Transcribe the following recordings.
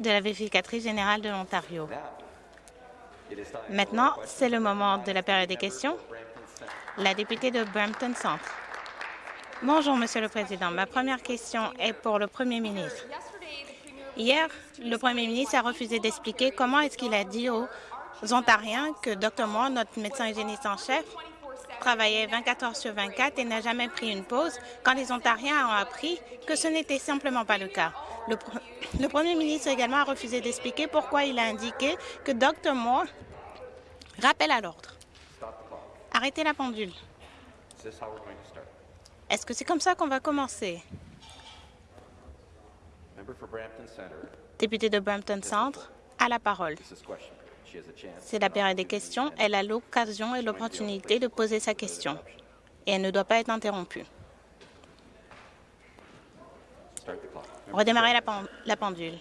de la vérificatrice générale de l'Ontario. Maintenant, c'est le moment de la période des questions. La députée de Brampton Centre. Bonjour, Monsieur le Président. Ma première question est pour le Premier ministre. Hier, le Premier ministre a refusé d'expliquer comment est-ce qu'il a dit aux Ontariens que Dr Moore, notre médecin hygiéniste en chef, travaillait 24 heures sur 24 et n'a jamais pris une pause quand les Ontariens ont appris que ce n'était simplement pas le cas. Le, le, Premier ministre également a refusé d'expliquer pourquoi il a indiqué que Dr Moore rappelle à l'ordre. Arrêtez la pendule. Est-ce que c'est comme ça qu'on va commencer? Député de Brampton Centre, à la parole. C'est la période des questions. Elle a l'occasion et l'opportunité de poser sa question et elle ne doit pas être interrompue. Redémarrer la, pendule.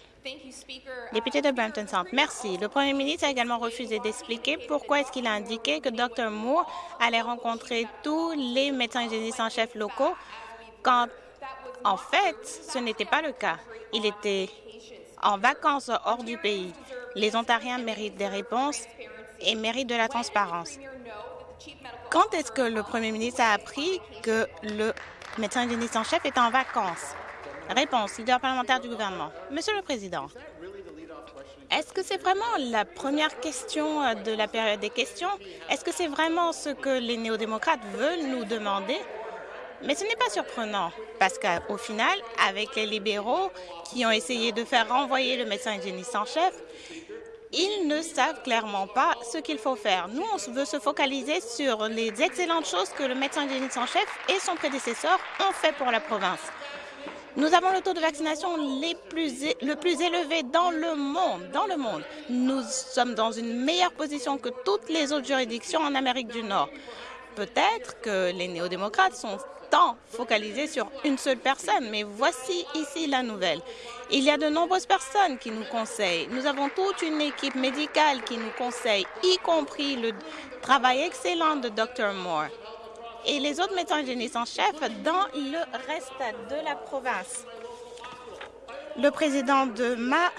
Député de Brampton Centre, merci. Le premier ministre a également refusé d'expliquer pourquoi est-ce qu'il a indiqué que Dr Moore allait rencontrer tous les médecins hygiénistes en chef locaux quand, en fait, ce n'était pas le cas. Il était en vacances hors du pays. Les Ontariens méritent des réponses et méritent de la transparence. Quand est-ce que le premier ministre a appris que le médecin hygiéniste en chef est en vacances? Réponse, leader parlementaire du gouvernement. Monsieur le Président, est-ce que c'est vraiment la première question de la période des questions? Est-ce que c'est vraiment ce que les néo-démocrates veulent nous demander? Mais ce n'est pas surprenant, parce qu'au final, avec les libéraux qui ont essayé de faire renvoyer le médecin hygiéniste en chef, ils ne savent clairement pas ce qu'il faut faire. Nous, on veut se focaliser sur les excellentes choses que le médecin hygiéniste en chef et son prédécesseur ont fait pour la province. Nous avons le taux de vaccination les plus, le plus élevé dans le monde. Dans le monde, nous sommes dans une meilleure position que toutes les autres juridictions en Amérique du Nord. Peut-être que les néo-démocrates sont tant focalisés sur une seule personne, mais voici ici la nouvelle. Il y a de nombreuses personnes qui nous conseillent. Nous avons toute une équipe médicale qui nous conseille, y compris le travail excellent de Dr Moore et les autres médecins hygiénistes en chef dans le reste de la province. Le président de ma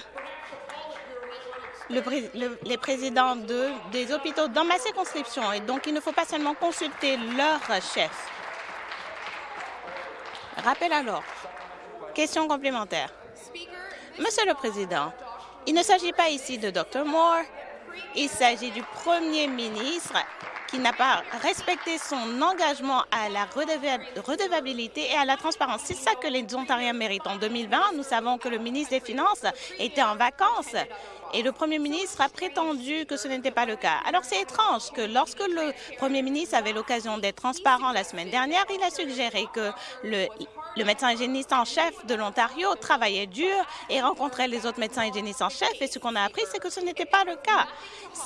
le, le, les présidents de, des hôpitaux dans ma circonscription et donc il ne faut pas seulement consulter leur chef. Rappel alors. Question complémentaire. Monsieur le Président, il ne s'agit pas ici de Dr Moore, il s'agit du Premier ministre qui n'a pas respecté son engagement à la redevabilité et à la transparence. C'est ça que les Ontariens méritent. En 2020, nous savons que le ministre des Finances était en vacances et le premier ministre a prétendu que ce n'était pas le cas. Alors c'est étrange que lorsque le premier ministre avait l'occasion d'être transparent la semaine dernière, il a suggéré que le, médecin hygiéniste en chef de l'Ontario travaillait dur et rencontrait les autres médecins hygiénistes en chef. Et ce qu'on a appris, c'est que ce n'était pas le cas.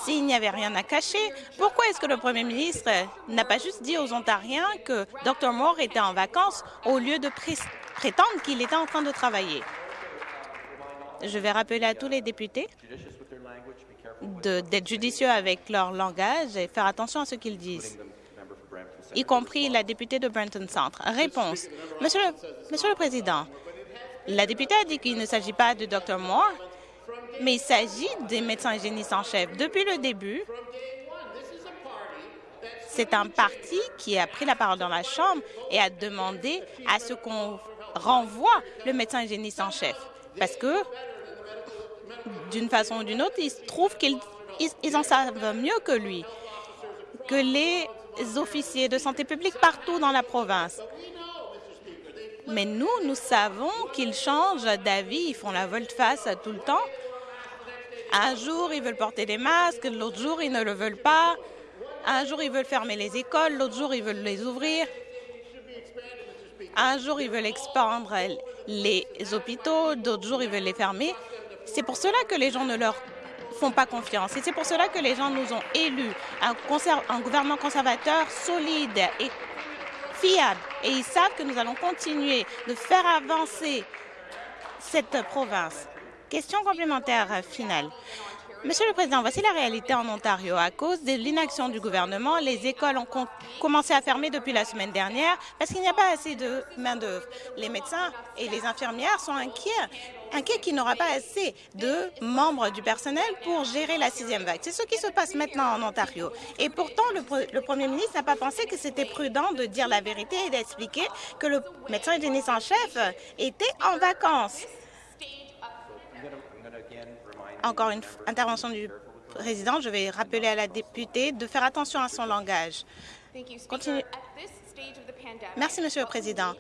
S'il n'y avait rien à cacher, pourquoi est-ce que le premier ministre n'a pas juste dit aux Ontariens que Dr Moore était en vacances au lieu de pré prétendre qu'il était en train de travailler? Je vais rappeler à tous les députés d'être judicieux avec leur langage et faire attention à ce qu'ils disent y compris la députée de Brenton Centre. Réponse. Monsieur le, Monsieur le Président, la députée a dit qu'il ne s'agit pas de Dr Moore, mais il s'agit des médecins hygiénistes en chef. Depuis le début, c'est un parti qui a pris la parole dans la Chambre et a demandé à ce qu'on renvoie le médecin hygiéniste en chef. Parce que, d'une façon ou d'une autre, ils trouvent qu'ils ils en savent mieux que lui, que les officiers de santé publique partout dans la province. Mais nous, nous savons qu'ils changent d'avis, ils font la volte-face tout le temps. Un jour, ils veulent porter des masques, l'autre jour, ils ne le veulent pas. Un jour, ils veulent fermer les écoles, l'autre jour, ils veulent les ouvrir. Un jour, ils veulent expandre les hôpitaux, d'autres jours, ils veulent les fermer. C'est pour cela que les gens ne leur font pas confiance. Et c'est pour cela que les gens nous ont élus un, un gouvernement conservateur solide et fiable. Et ils savent que nous allons continuer de faire avancer cette province. Question complémentaire finale. Monsieur le Président, voici la réalité en Ontario. À cause de l'inaction du gouvernement, les écoles ont commencé à fermer depuis la semaine dernière parce qu'il n'y a pas assez de main-d'œuvre. Les médecins et les infirmières sont inquiets inquiets qu'il n'y aura pas assez de membres du personnel pour gérer la sixième vague. C'est ce qui se passe maintenant en Ontario. Et pourtant, le, premier ministre n'a pas pensé que c'était prudent de dire la vérité et d'expliquer que le médecin hygiéniste en chef était en vacances. Encore une intervention du président, je vais rappeler à la députée de faire attention à son langage. Continue. Merci, Monsieur le Président.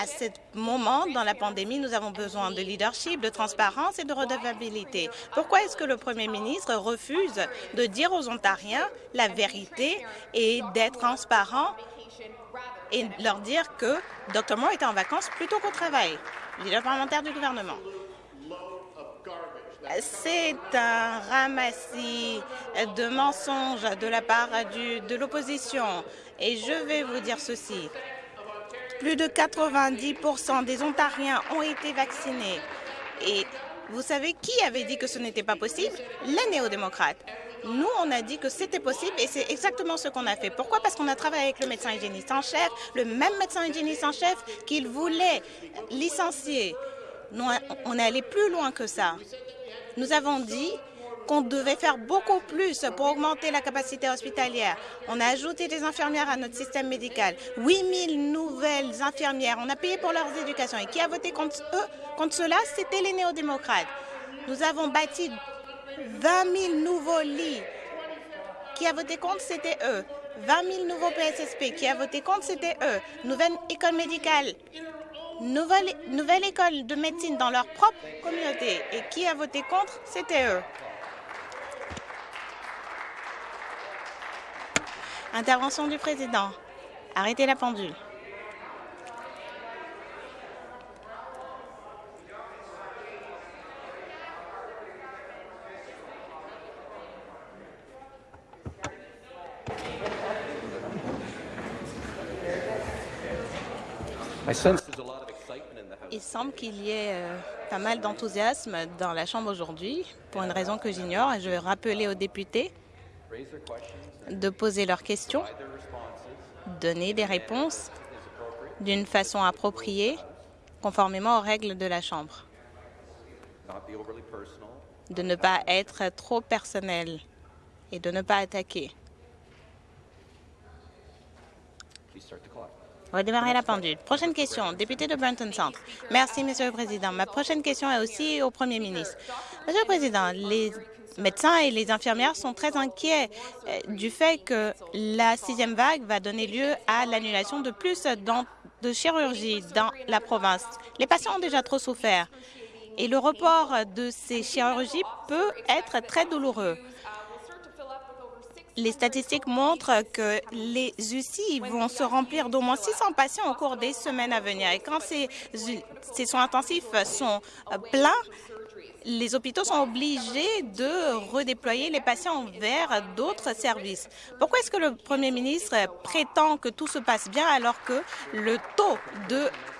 À ce moment, dans la pandémie, nous avons besoin de leadership, de transparence et de redevabilité. Pourquoi est-ce que le Premier ministre refuse de dire aux Ontariens la vérité et d'être transparent et leur dire que Dr. Moore était en vacances plutôt qu'au travail? Leader parlementaire du gouvernement. C'est un ramassis de mensonges de la part de l'opposition. Et je vais vous dire ceci. Plus de 90% des Ontariens ont été vaccinés. Et vous savez qui avait dit que ce n'était pas possible? Les néo-démocrates. Nous, on a dit que c'était possible et c'est exactement ce qu'on a fait. Pourquoi? Parce qu'on a travaillé avec le médecin hygiéniste en chef, le même médecin hygiéniste en chef qu'il voulait licencier. Nous, on est allé plus loin que ça. Nous avons dit qu'on devait faire beaucoup plus pour augmenter la capacité hospitalière. On a ajouté des infirmières à notre système médical. 8 000 nouvelles infirmières. On a payé pour leurs éducations. Et qui a voté contre eux, contre cela? C'était les néo-démocrates. Nous avons bâti 20 000 nouveaux lits. Qui a voté contre? C'était eux. 20 000 nouveaux PSSP. Qui a voté contre? C'était eux. Nouvelle école médicale nouvelle, nouvelle école de médecine dans leur propre communauté. Et qui a voté contre, c'était eux. Intervention du président. Arrêtez la pendule. Il semble qu'il y ait euh, pas mal d'enthousiasme dans la Chambre aujourd'hui, pour une raison que j'ignore, et je vais rappeler aux députés de poser leurs questions, donner des réponses d'une façon appropriée, conformément aux règles de la Chambre, de ne pas être trop personnel et de ne pas attaquer. Redémarrer la pendule. Prochaine question, député de Brenton Centre. Merci, Monsieur le Président. Ma prochaine question est aussi au Premier ministre. Monsieur le Président, les médecins et les infirmières sont très inquiets euh, du fait que la sixième vague va donner lieu à l'annulation de plus de chirurgie dans la province. Les patients ont déjà trop souffert et le report de ces chirurgies peut être très douloureux les statistiques montrent que les UCI vont se remplir d'au moins 600 patients au cours des semaines à venir. Et quand ces, ces soins intensifs sont euh, pleins, les hôpitaux sont obligés de redéployer les patients vers d'autres services. Pourquoi est-ce que le Premier ministre prétend que tout se passe bien alors que le taux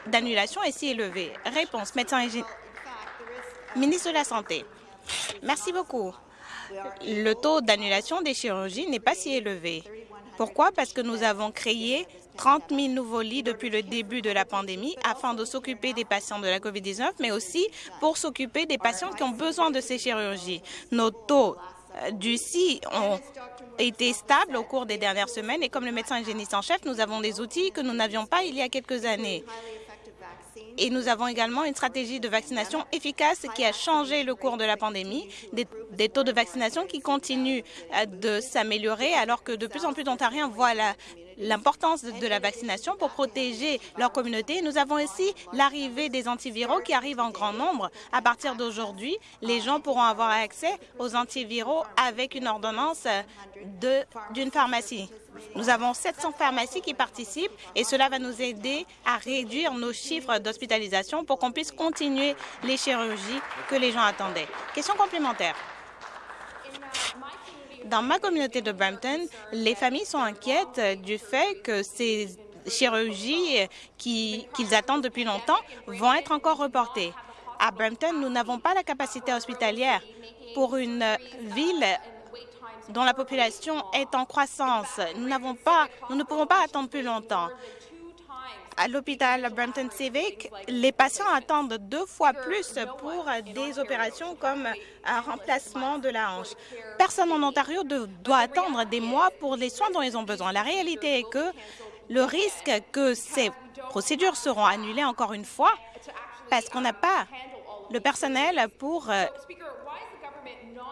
d'annulation est si élevé? Réponse, médecin et ministre de la Santé. Merci beaucoup le taux d'annulation des chirurgies n'est pas si élevé. Pourquoi? Parce que nous avons créé 30 000 nouveaux lits depuis le début de la pandémie afin de s'occuper des patients de la COVID-19, mais aussi pour s'occuper des patients qui ont besoin de ces chirurgies. Nos taux euh, du CI ont été stables au cours des dernières semaines et comme le médecin hygiéniste en chef, nous avons des outils que nous n'avions pas il y a quelques années. Et nous avons également une stratégie de vaccination efficace qui a changé le cours de la pandémie, des, taux de vaccination qui continuent euh, de s'améliorer alors que de plus en plus d'Ontariens voient l'importance de, la vaccination pour protéger leur communauté. Nous avons aussi l'arrivée des antiviraux qui arrivent en grand nombre. À partir d'aujourd'hui, les gens pourront avoir accès aux antiviraux avec une ordonnance d'une pharmacie. Nous avons 700 pharmacies qui participent et cela va nous aider à réduire nos chiffres d'hospitalisation pour qu'on puisse continuer les chirurgies que les gens attendaient. Question complémentaire. Dans ma communauté de Brampton, les familles sont inquiètes du fait que ces chirurgies qu'ils attendent depuis longtemps vont être encore reportées. À Brampton, nous n'avons pas la capacité hospitalière pour une ville dont la population est en croissance. Nous, pas, nous ne pouvons pas attendre plus longtemps. À l'hôpital Brampton Civic, les patients attendent deux fois plus pour des opérations comme un remplacement de la hanche. Personne en Ontario doit attendre des mois pour les soins dont ils ont besoin. La réalité est que le risque que ces procédures seront annulées encore une fois parce qu'on n'a pas le personnel pour euh,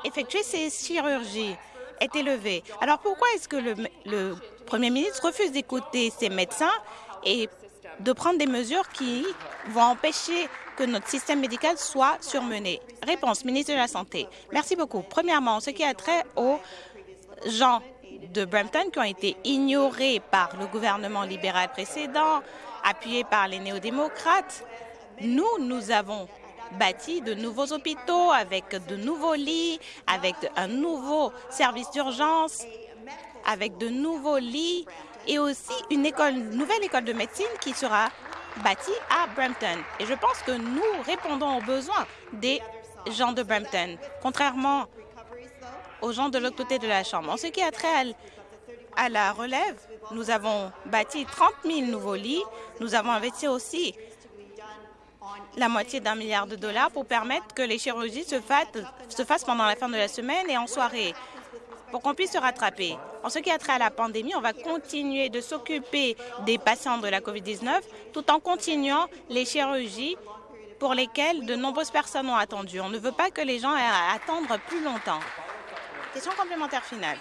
effectuer ces chirurgies est élevé. Alors pourquoi est-ce que le, le, Premier ministre refuse d'écouter ces médecins et de prendre des mesures qui vont empêcher que notre système médical soit surmené? Réponse, ministre de la Santé. Merci beaucoup. Premièrement, ce qui a trait aux gens de Brampton qui ont été ignorés par le gouvernement libéral précédent, appuyé par les néo-démocrates, nous, nous avons bâti de nouveaux hôpitaux avec de nouveaux lits, avec un nouveau service d'urgence, avec de nouveaux lits et aussi une nouvelle école de médecine qui sera bâtie à Brampton. Et je pense que nous répondons aux besoins des gens de Brampton, contrairement aux gens de l'autre côté de la Chambre. En ce qui a trait à la relève, nous avons bâti 30 000 nouveaux lits. Nous avons investi aussi la moitié d'un milliard de dollars pour permettre que les chirurgies se fassent, pendant la fin de la semaine et en soirée pour qu'on puisse se rattraper. En ce qui a trait à la pandémie, on va continuer de s'occuper des patients de la COVID-19 tout en continuant les chirurgies pour lesquelles de nombreuses personnes ont attendu. On ne veut pas que les gens aient à attendre plus longtemps. Question complémentaire finale.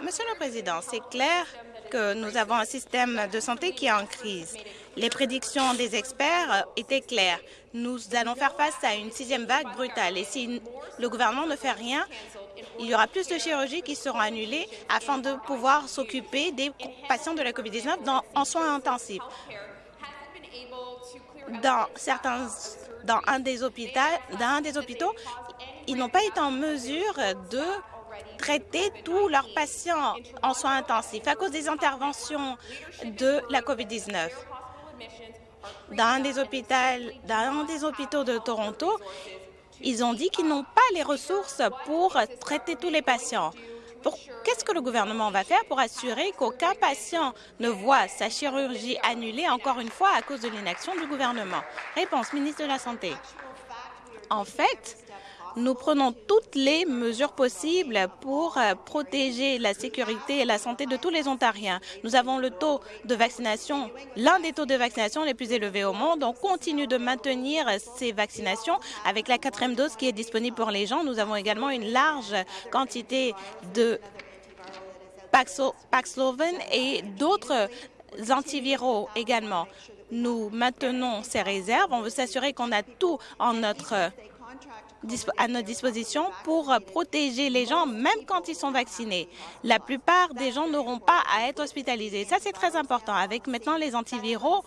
Monsieur le Président, c'est clair que nous avons un système de santé qui est en crise. Les prédictions des experts étaient claires. Nous allons faire face à une sixième vague brutale. Et si le gouvernement ne fait rien, il y aura plus de chirurgies qui seront annulées afin de pouvoir s'occuper des patients de la COVID-19 en soins intensifs. Dans certains dans un des hôpitaux, dans un des hôpitaux ils n'ont pas été en mesure de traiter tous leurs patients en soins intensifs à cause des interventions de la COVID-19. Dans des hôpitaux, dans des hôpitaux de Toronto, ils ont dit qu'ils n'ont pas les ressources pour traiter tous les patients. Qu'est-ce que le gouvernement va faire pour assurer qu'aucun patient ne voit sa chirurgie annulée encore une fois à cause de l'inaction du gouvernement? Réponse, ministre de la Santé. En fait, nous prenons toutes les mesures possibles pour euh, protéger la sécurité et la santé de tous les Ontariens. Nous avons le taux de vaccination, l'un des taux de vaccination les plus élevés au monde. On continue de maintenir ces vaccinations avec la quatrième dose qui est disponible pour les gens. Nous avons également une large quantité de Paxlovid et d'autres antiviraux également. Nous maintenons ces réserves. On veut s'assurer qu'on a tout en notre à notre disposition pour protéger les gens, même quand ils sont vaccinés. La plupart des gens n'auront pas à être hospitalisés. Ça, c'est très important. Avec maintenant les antiviraux,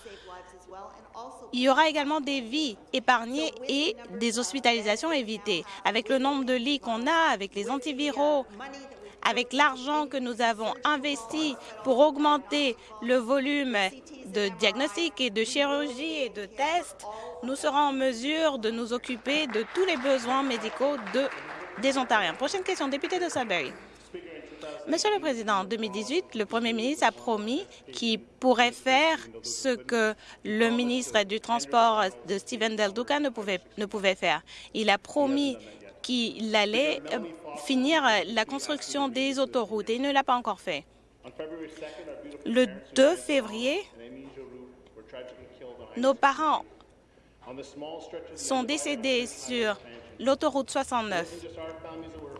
il y aura également des vies épargnées et des hospitalisations évitées. Avec le nombre de lits qu'on a, avec les antiviraux, avec l'argent que nous avons investi pour augmenter le volume de diagnostics et de chirurgie et de tests, nous serons en mesure de nous occuper de tous les besoins médicaux de, des Ontariens. Prochaine question, député de Sudbury. Monsieur le Président, en 2018, le Premier ministre a promis qu'il pourrait faire ce que le ministre du Transport de Stephen Del Duca ne pouvait, ne pouvait faire. Il a promis qu'il allait euh, finir la construction des autoroutes et il ne l'a pas encore fait. Le 2 février, nos parents sont décédés sur l'autoroute 69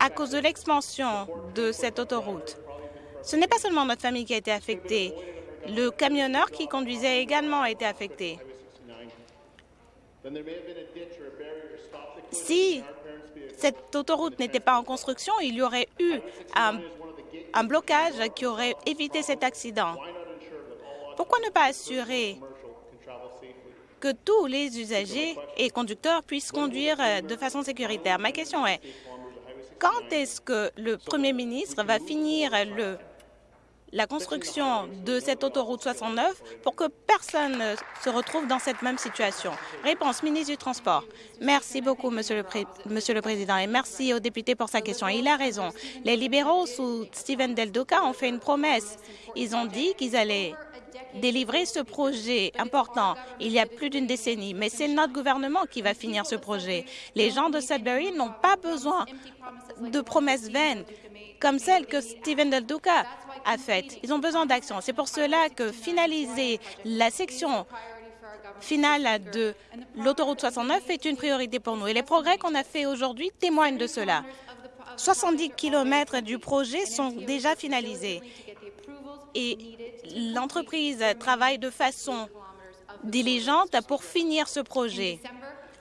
à cause de l'expansion de cette autoroute. Ce n'est pas seulement notre famille qui a été affectée. Le camionneur qui conduisait également a été affecté. Si cette autoroute n'était pas en construction, il y aurait eu un, blocage qui aurait évité cet accident. Pourquoi ne pas assurer que tous les usagers et conducteurs puissent conduire euh, de façon sécuritaire? Ma question est, quand est-ce que le Premier ministre va finir le, la construction de cette autoroute 69 pour que personne ne se retrouve dans cette même situation. Réponse, ministre du Transport. Merci beaucoup, Monsieur le, Président, et merci au député pour sa question. Il a raison. Les libéraux sous Steven Del Duca ont fait une promesse. Ils ont dit qu'ils allaient délivrer ce projet important il y a plus d'une décennie, mais c'est notre gouvernement qui va finir ce projet. Les gens de Sudbury n'ont pas besoin de promesses vaines comme celles que Steven Del Duca a faites. Ils ont besoin d'action. C'est pour cela que finaliser la section finale de l'autoroute 69 est une priorité pour nous. Et les progrès qu'on a faits aujourd'hui témoignent de cela. 70 kilomètres du projet sont déjà finalisés et l'entreprise travaille de façon diligente pour finir ce projet.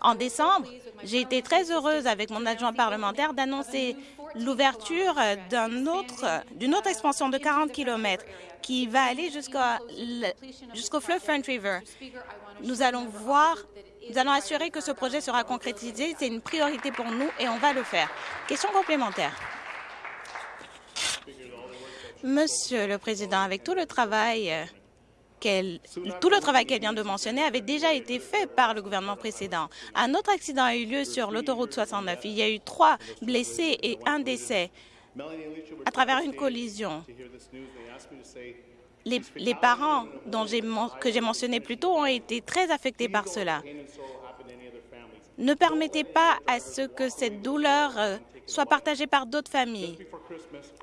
En décembre, j'ai été très heureuse avec mon adjoint parlementaire d'annoncer l'ouverture d'une autre, expansion de 40 km qui va aller jusqu'au fleuve Front River. Nous allons nous allons assurer que ce projet sera concrétisé. C'est une priorité pour nous et on va le faire. Question complémentaire. Monsieur le Président, avec tout le travail euh, qu'elle tout le travail qu'elle vient de mentionner avait déjà été fait par le gouvernement précédent. Un autre accident a eu lieu sur l'autoroute 69. Il y a eu trois blessés et un décès à travers une collision. Les, parents que j'ai mentionné plus tôt ont été très affectés par cela. Ne permettez pas à ce que cette douleur euh, soit partagée par d'autres familles.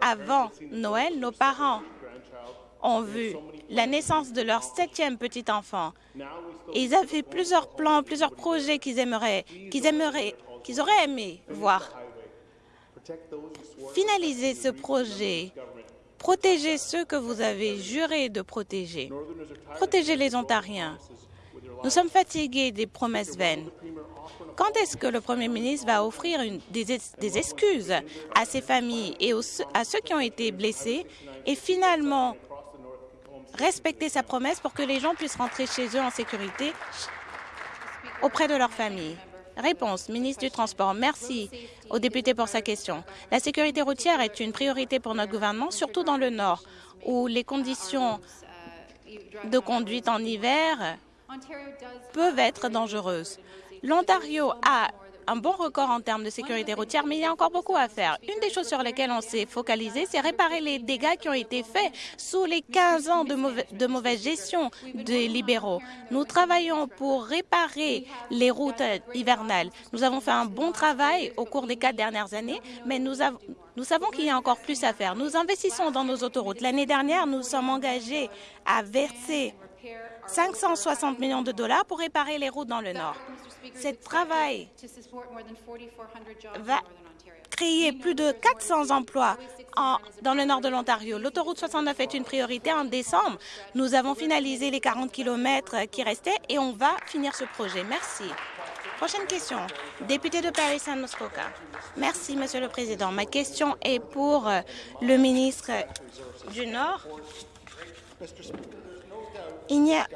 Avant Noël, nos parents ont vu la naissance de leur septième petit enfant. ils avaient plusieurs plans, plusieurs projets qu'ils aimeraient, qu'ils aimeraient, qu'ils auraient aimé voir. Finaliser ce projet, protéger ceux que vous avez juré de protéger, protéger les Ontariens. Nous sommes fatigués des promesses vaines. Quand est-ce que le Premier ministre va offrir des, excuses à ces familles et à ceux qui ont été blessés et finalement respecter sa promesse pour que les gens puissent rentrer chez eux en sécurité auprès de leur famille? Réponse, ministre du Transport. Merci au député pour sa question. La sécurité routière est une priorité pour notre gouvernement, surtout dans le Nord, où les conditions de conduite en hiver peuvent être dangereuses. L'Ontario a un bon record en termes de sécurité routière, mais il y a encore beaucoup à faire. Une des choses sur lesquelles on s'est focalisé, c'est réparer les dégâts qui ont été faits sous les 15 ans de, mauvaise gestion des libéraux. Nous travaillons pour réparer les routes hivernales. Nous avons fait un bon travail au cours des quatre dernières années, mais nous, nous savons qu'il y a encore plus à faire. Nous investissons dans nos autoroutes. L'année dernière, nous sommes engagés à verser 560 millions de dollars pour réparer les routes dans le Nord. Ce travail va créer plus de 400 emplois dans le nord de l'Ontario. L'autoroute 69 est une priorité. En décembre, nous avons finalisé les 40 km qui restaient et on va finir ce projet. Merci. Prochaine question. Député de Paris-San Muskoka. Merci, Monsieur le Président. Ma question est pour euh, le ministre du Nord. Il n'y a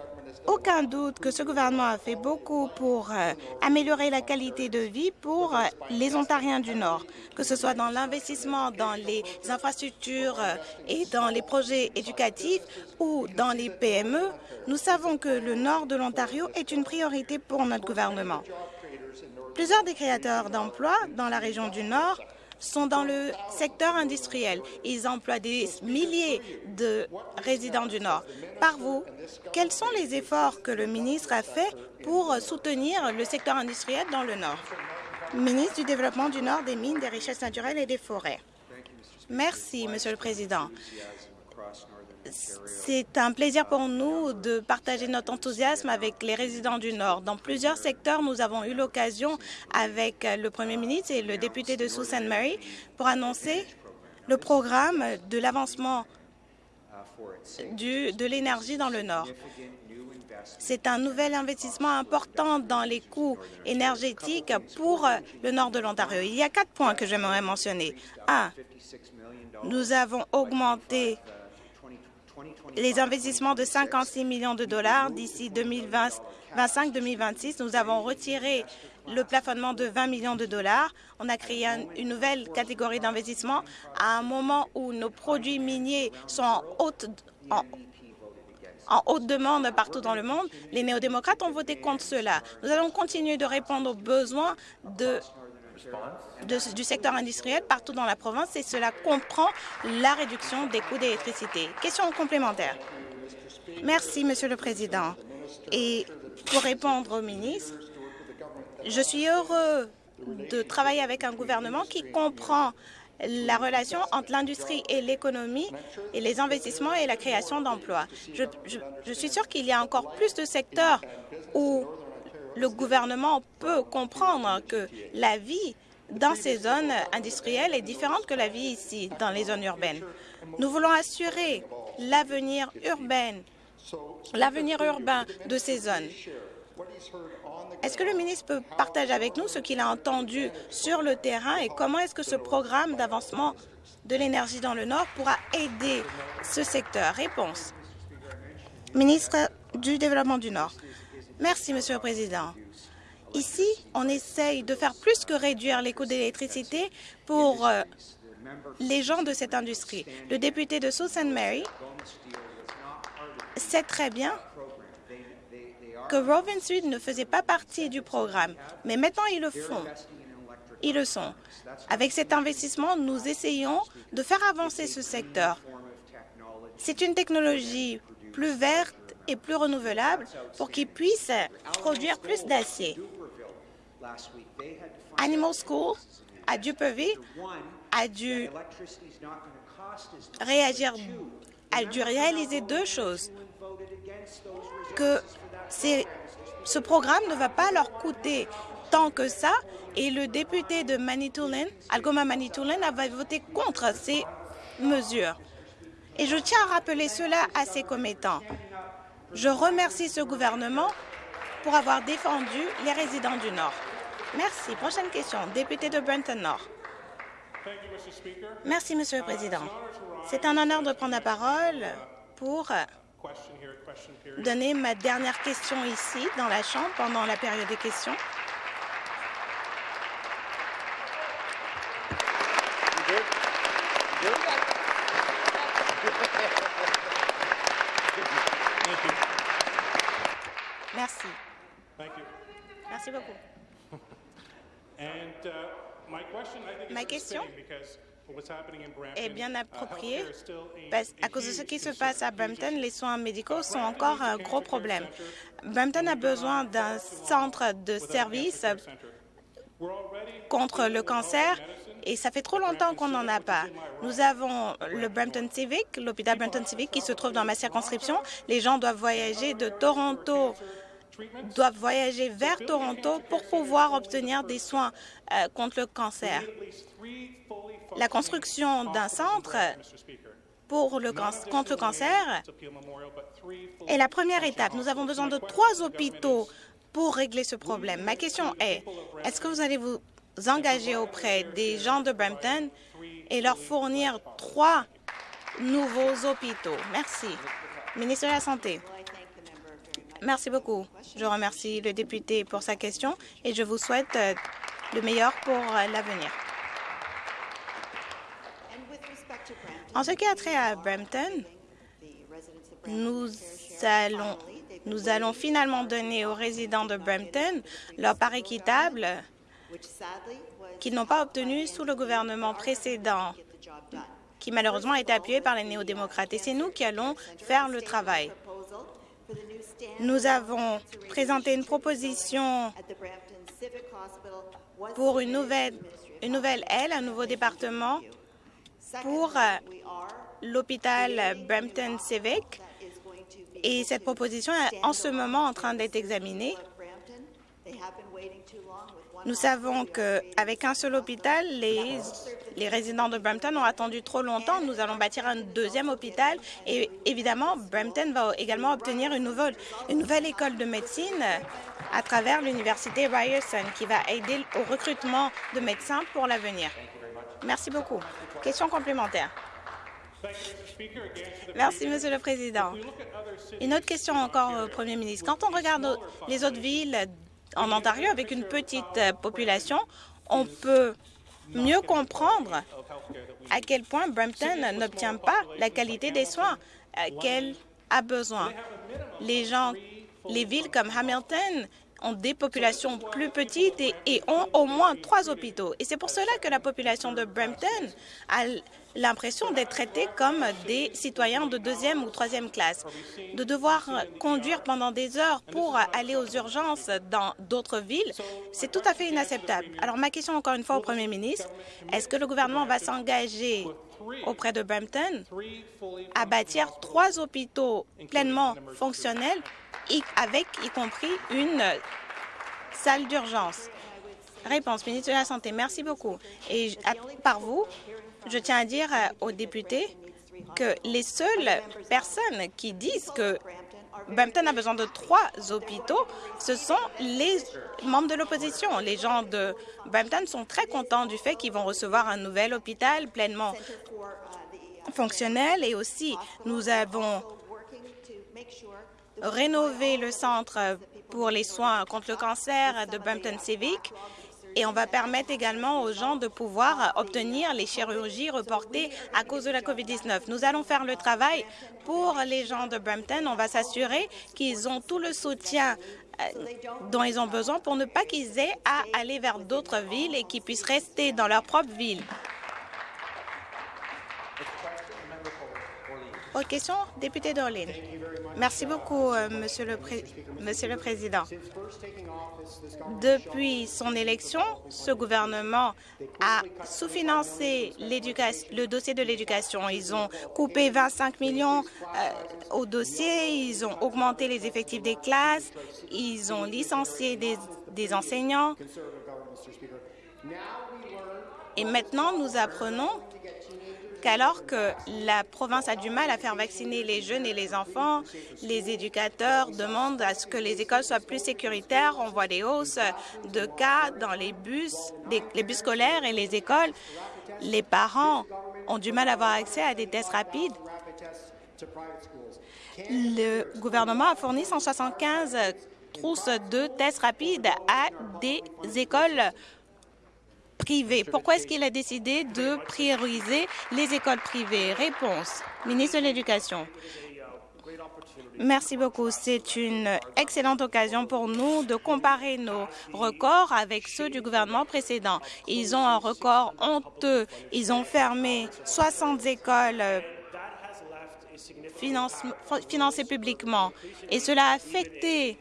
aucun doute que ce gouvernement a fait beaucoup pour euh, améliorer la qualité de vie pour euh, les Ontariens du Nord, que ce soit dans l'investissement dans les infrastructures euh, et dans les projets éducatifs ou dans les PME. Nous savons que le Nord de l'Ontario est une priorité pour notre gouvernement. Plusieurs des créateurs d'emplois dans la région du Nord sont dans le secteur industriel. Ils emploient des milliers de résidents du Nord. Par vous, quels sont les efforts que le ministre a fait pour soutenir le secteur industriel dans le Nord? Ministre du Développement du Nord, des Mines, des Richesses naturelles et des Forêts. Merci, Monsieur le Président. C'est un plaisir pour nous de partager notre enthousiasme avec les résidents du Nord. Dans plusieurs secteurs, nous avons eu l'occasion, avec le Premier ministre et le député de Sault Ste. Marie, pour annoncer le programme de l'avancement de l'énergie dans le Nord. C'est un nouvel investissement important dans les coûts énergétiques pour le nord de l'Ontario. Il y a quatre points que j'aimerais mentionner. Un, nous avons augmenté les investissements de 56 millions de dollars d'ici 2025-2026. Nous avons retiré le plafonnement de 20 millions de dollars. On a créé une nouvelle catégorie d'investissement à un moment où nos produits miniers sont en haute, en, haute demande partout dans le monde. Les néo-démocrates ont voté contre cela. Nous allons continuer de répondre aux besoins de du secteur industriel partout dans la province et cela comprend la réduction des coûts d'électricité. Question complémentaire. Merci, Monsieur le Président. Et pour répondre au ministre, je suis heureux de travailler avec un gouvernement qui comprend la relation entre l'industrie et l'économie et les investissements et la création d'emplois. Je, je, suis sûre qu'il y a encore plus de secteurs où le gouvernement peut comprendre que la vie dans ces zones industrielles est différente que la vie ici, dans les zones urbaines. Nous voulons assurer l'avenir urbain, l'avenir urbain de ces zones. Est-ce que le ministre peut partager avec nous ce qu'il a entendu sur le terrain et comment est-ce que ce programme d'avancement de l'énergie dans le Nord pourra aider ce secteur? Réponse. Ministre du Développement du Nord. Merci, Monsieur le Président. Ici, on essaye de faire plus que réduire les coûts d'électricité pour euh, les gens de cette industrie. Le député de Sault Mary sait très bien que Rovin Sud ne faisait pas partie du programme, mais maintenant ils le font. Ils le sont. Avec cet investissement, nous essayons de faire avancer ce secteur. C'est une technologie plus verte et plus renouvelable pour qu'ils puissent produire plus d'acier. Animal School à Duperville a dû réagir, a dû réaliser deux choses. Que ce programme ne va pas leur coûter tant que ça et le député de Manitoulin, Algoma Manitoulin, avait voté contre ces mesures. Et je tiens à rappeler cela à ses commettants. Je remercie ce gouvernement pour avoir défendu les résidents du Nord. Merci. Prochaine question. Député de Brenton Nord. Merci, Monsieur le Président. C'est un honneur de prendre la parole pour donner ma dernière question ici, dans la Chambre, pendant la période des questions. Merci beaucoup. Uh, Ma question est bien appropriée parce, à cause de ce qui se passe à Brampton, les soins médicaux sont encore un gros problème. Brampton a besoin d'un centre de service contre le cancer et ça fait trop longtemps qu'on n'en a pas. Nous avons le Brampton Civic, l'hôpital Brampton Civic qui se trouve dans ma circonscription. Les gens doivent voyager de Toronto doivent voyager vers Toronto pour pouvoir obtenir des soins euh, contre le cancer. La construction d'un centre pour le contre le cancer est la première étape. Nous avons besoin de trois hôpitaux pour régler ce problème. Ma question est, est-ce que vous allez vous engager auprès des gens de Brampton et leur fournir trois nouveaux hôpitaux? Merci. Ministre de la Santé. Merci beaucoup. Je remercie le député pour sa question et je vous souhaite euh, le meilleur pour euh, l'avenir. En ce qui a trait à Brampton, nous allons, nous allons finalement donner aux résidents de Brampton leur part équitable qu'ils n'ont pas obtenu sous le gouvernement précédent, qui malheureusement a été appuyé par les néo-démocrates. Et c'est nous qui allons faire le travail. Nous avons présenté une proposition pour une nouvelle, une nouvelle aile, un nouveau département pour euh, l'hôpital Brampton Civic. Et cette proposition est en ce moment en train d'être examinée. Nous savons qu'avec un seul hôpital, les, résidents de Brampton ont attendu trop longtemps. Nous allons bâtir un deuxième hôpital et évidemment, Brampton va également obtenir une nouvelle, une nouvelle école de médecine à travers l'université Ryerson qui va aider au recrutement de médecins pour l'avenir. Merci beaucoup. Question complémentaire. Merci, Monsieur le Président. Une autre question encore au Premier ministre. Quand on regarde les autres villes en Ontario avec une petite euh, population, on peut mieux comprendre à quel point Brampton n'obtient pas la qualité des soins euh, qu'elle a besoin. Les gens, les villes comme Hamilton ont des populations plus petites et, ont au moins trois hôpitaux. Et c'est pour cela que la population de Brampton a l'impression d'être traitée comme des citoyens de deuxième ou troisième classe, de devoir conduire pendant des heures pour aller aux urgences dans d'autres villes, c'est tout à fait inacceptable. Alors ma question encore une fois au Premier ministre, est-ce que le gouvernement va s'engager auprès de Brampton à bâtir trois hôpitaux pleinement fonctionnels avec y compris une salle d'urgence. Réponse, ministre de la Santé, merci beaucoup. Et par vous, je tiens à dire euh, aux députés que les seules personnes qui disent que Brampton a besoin de trois hôpitaux, ce sont les membres de l'opposition. Les gens de Brampton sont très contents du fait qu'ils vont recevoir un nouvel hôpital pleinement fonctionnel et aussi nous avons rénover le centre pour les soins contre le cancer de Brampton Civic et on va permettre également aux gens de pouvoir obtenir les chirurgies reportées à cause de la COVID-19. Nous allons faire le travail pour les gens de Brampton. On va s'assurer qu'ils ont tout le soutien euh, dont ils ont besoin pour ne pas qu'ils aient à aller vers d'autres villes et qu'ils puissent rester dans leur propre ville. Autre question, député d'Orléans. Merci beaucoup, euh, Monsieur le, Monsieur le Président. Depuis son élection, ce gouvernement a sous-financé le dossier de l'éducation. Ils ont coupé 25 millions euh, au dossier, ils ont augmenté les effectifs des classes, ils ont licencié des, des enseignants. Et maintenant, nous apprenons qu'alors que la province a du mal à faire vacciner les jeunes et les enfants, les éducateurs demandent à ce que les écoles soient plus sécuritaires. On voit des hausses de cas dans les bus, les bus scolaires et les écoles. Les parents ont du mal à avoir accès à des tests rapides. Le gouvernement a fourni 175 trousses de tests rapides à des écoles pourquoi est-ce qu'il a décidé de prioriser les écoles privées? Réponse, ministre de l'Éducation. Merci beaucoup. C'est une excellente occasion pour nous de comparer nos records avec ceux du gouvernement précédent. Ils ont un record honteux. Ils ont fermé 60 écoles financées publiquement et cela a affecté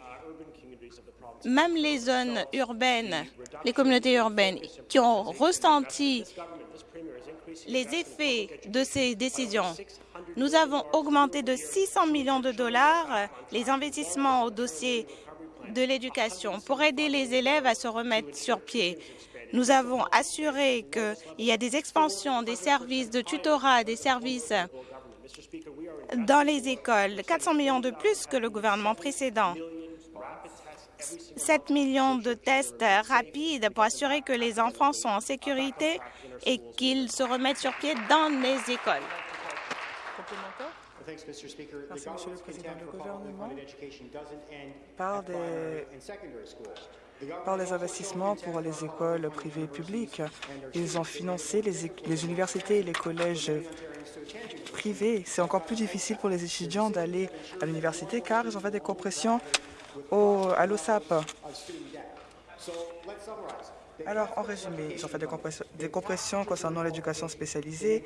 même les zones urbaines, les communautés urbaines qui ont ressenti les effets de ces décisions. Nous avons augmenté de 600 millions de dollars les investissements au dossier de l'éducation pour aider les élèves à se remettre sur pied. Nous avons assuré qu'il y a des expansions des services de tutorat, des services dans les écoles, 400 millions de plus que le gouvernement précédent. 7 millions de tests rapides pour assurer que les enfants sont en sécurité et qu'ils se remettent sur pied dans les écoles. Merci, Monsieur le Président. Le gouvernement parle des, par les investissements pour les écoles privées et publiques. Ils ont financé les, les universités et les collèges privés. C'est encore plus difficile pour les étudiants d'aller à l'université car ils ont fait des compressions à l'OSAP. Alors, en résumé, ils ont fait des compressions, des compressions concernant l'éducation spécialisée,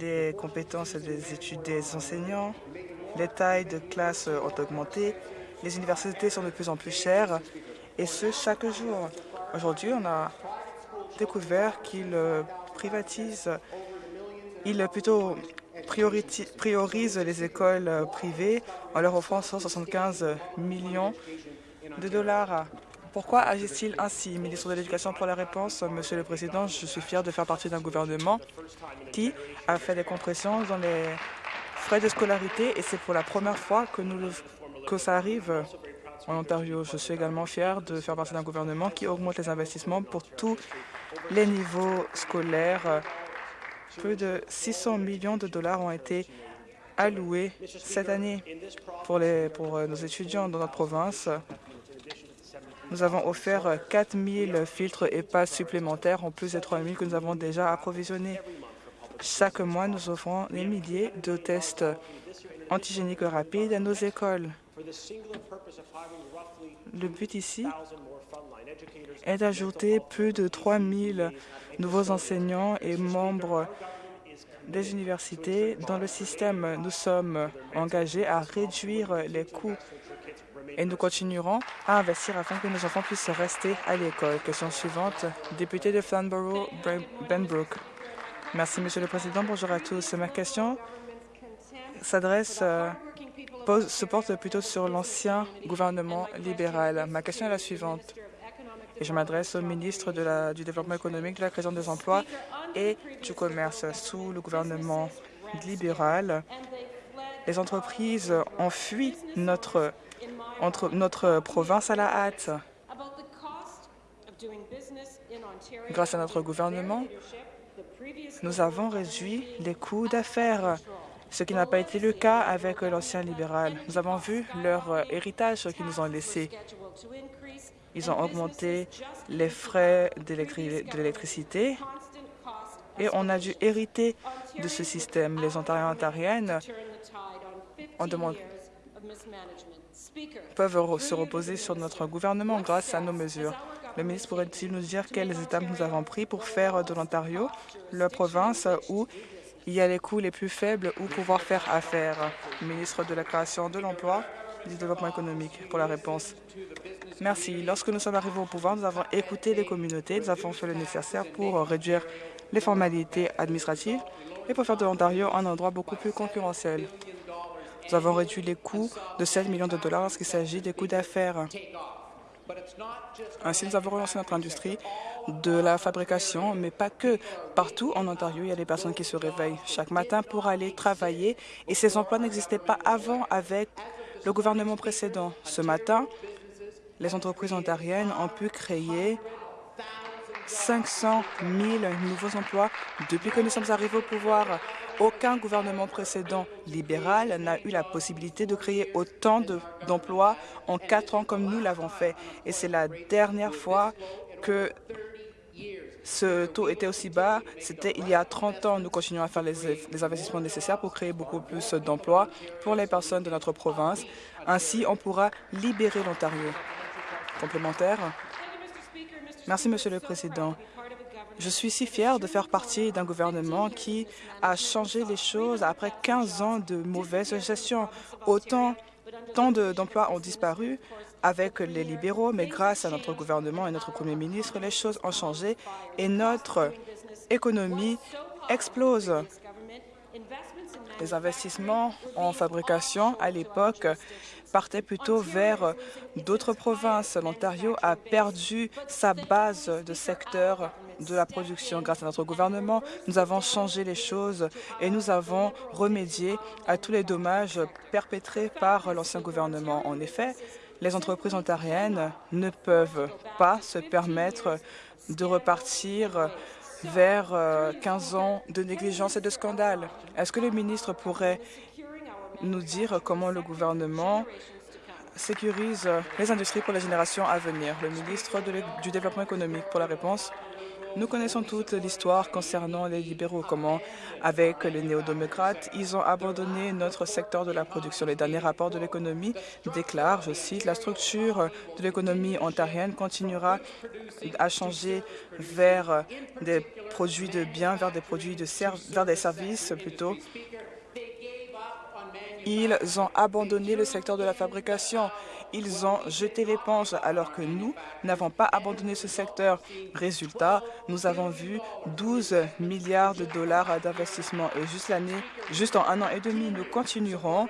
les compétences des études des enseignants, les tailles de classes ont augmenté, les universités sont de plus en plus chères, et ce, chaque jour. Aujourd'hui, on a découvert qu'ils privatisent, ils plutôt priorise les écoles euh, privées en leur offrant 175 millions de dollars. Pourquoi agit-il ainsi Ministre de l'Éducation pour la réponse? Monsieur le Président, je suis fier de faire partie d'un gouvernement qui a fait des compressions dans les frais de scolarité et c'est pour la première fois que, nous, que ça arrive en Ontario. Je suis également fier de faire partie d'un gouvernement qui augmente les investissements pour tous les niveaux scolaires Plus de 600 millions de dollars ont été alloués cette année pour, pour nos étudiants dans notre province. Nous avons offert 4 000 filtres et passes supplémentaires en plus des 3 000 que nous avons déjà approvisionnés. Chaque mois, nous offrons des milliers de tests antigéniques rapides à nos écoles. Le but ici est d'ajouter plus de 3 000 nouveaux enseignants et membres des universités dans le système. Nous sommes engagés à réduire les coûts et nous continuerons à investir afin que nos enfants puissent rester à l'école. Question suivante, député de Flamborough, Benbrook. Merci, Monsieur le Président. Bonjour à tous. Ma question s'adresse, euh, se porte plutôt sur l'ancien gouvernement libéral. Ma question est la suivante, et je m'adresse au ministre du Développement économique, de la création des emplois et du commerce. Sous le gouvernement libéral, les entreprises ont fui notre entre notre province à la hâte. Grâce à notre gouvernement, nous avons réduit les coûts d'affaires, ce qui n'a pas été le cas avec l'ancien libéral. Nous avons vu leur héritage qu'ils nous ont laissé. Ils ont augmenté les frais de l'électricité et on a dû hériter de ce système. Les Ontariens ontariennes ont demandé peuvent se reposer sur notre gouvernement grâce à nos mesures. Le ministre pourrait-il nous dire quelles étapes nous avons prises pour faire de l'Ontario la province où il y a les coûts les plus faibles ou pouvoir faire affaire? Ministre de la Création de l'Emploi et du Développement économique pour la réponse. Merci. Lorsque nous sommes arrivés au pouvoir, nous avons écouté les communautés, nous avons fait le nécessaire pour réduire les formalités administratives et pour faire de l'Ontario un endroit beaucoup plus concurrentiel. Nous avons réduit les coûts de 7 millions de dollars lorsqu'il s'agit des coûts d'affaires. Ainsi, nous avons relancé notre industrie de la fabrication, mais pas que. Partout en Ontario, il y a des personnes qui se réveillent chaque matin pour aller travailler et ces emplois n'existaient pas avant avec le gouvernement précédent. Ce matin, les entreprises ontariennes ont pu créer 500 000 nouveaux emplois depuis que nous sommes arrivés au pouvoir. Aucun gouvernement précédent libéral n'a eu la possibilité de créer autant d'emplois en quatre ans comme nous l'avons fait. Et c'est la dernière fois que ce taux était aussi bas, c'était il y a 30 ans. Nous continuons à faire les, investissements nécessaires pour créer beaucoup plus d'emplois pour les personnes de notre province. Ainsi, on pourra libérer l'Ontario. Complémentaire. Merci, Monsieur le Président. Je suis si fière de faire partie d'un gouvernement qui a changé les choses après 15 ans de mauvaise gestion. Autant tant d'emplois ont disparu avec les libéraux, mais grâce à notre gouvernement et notre Premier ministre, les choses ont changé et notre économie explose. Les investissements en fabrication à l'époque partaient plutôt vers d'autres provinces. L'Ontario a perdu sa base de secteur de la production. Grâce à notre gouvernement, nous avons changé les choses et nous avons remédié à tous les dommages perpétrés par l'ancien gouvernement. En effet, les entreprises ontariennes ne peuvent pas se permettre de repartir vers 15 ans de négligence et de scandale. Est-ce que le ministre pourrait nous dire comment le gouvernement sécurise les industries pour les générations à venir? Le ministre du Développement économique pour la réponse. Nous connaissons toute l'histoire concernant les libéraux, comment, avec les néo-démocrates, ils ont abandonné notre secteur de la production. Les derniers rapports de l'économie déclarent, je cite, la structure de l'économie ontarienne continuera à changer vers des produits de biens, vers des produits de vers des services plutôt ils ont abandonné le secteur de la fabrication. Ils ont jeté l'éponge alors que nous n'avons pas abandonné ce secteur. Résultat, nous avons vu 12 milliards de dollars d'investissement et juste l'année, juste en un an et demi, nous continuerons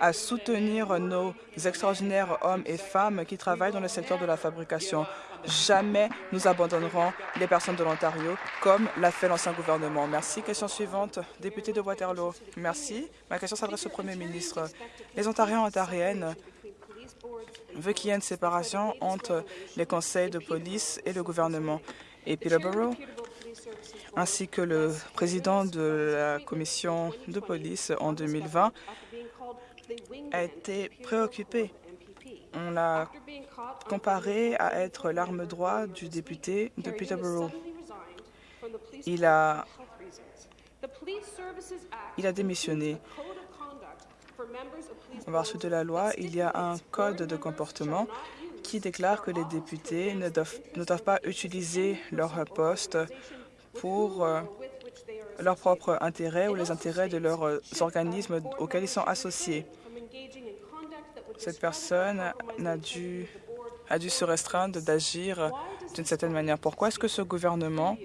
à soutenir nos extraordinaires hommes et femmes qui travaillent dans le secteur de la fabrication. Jamais nous abandonnerons les personnes de l'Ontario comme l'a fait l'ancien gouvernement. Merci. Question suivante, député de Waterloo. Merci. Ma question s'adresse au Premier ministre. Les Ontariens et Ontariennes veulent qu'il y ait une séparation entre les conseils de police et le gouvernement. Et Peterborough, ainsi que le président de la commission de police en 2020, a été préoccupé. On l'a comparé à être l'arme droite du député de Peterborough. Il a, il a démissionné. En vertu de la loi, il y a un code de comportement qui déclare que les députés ne doivent, pas utiliser leur poste pour euh, leur propre intérêt ou les intérêts de leurs organismes auxquels ils sont associés. Cette personne a dû, a dû se restreindre d'agir d'une certaine manière. Pourquoi est-ce que ce gouvernement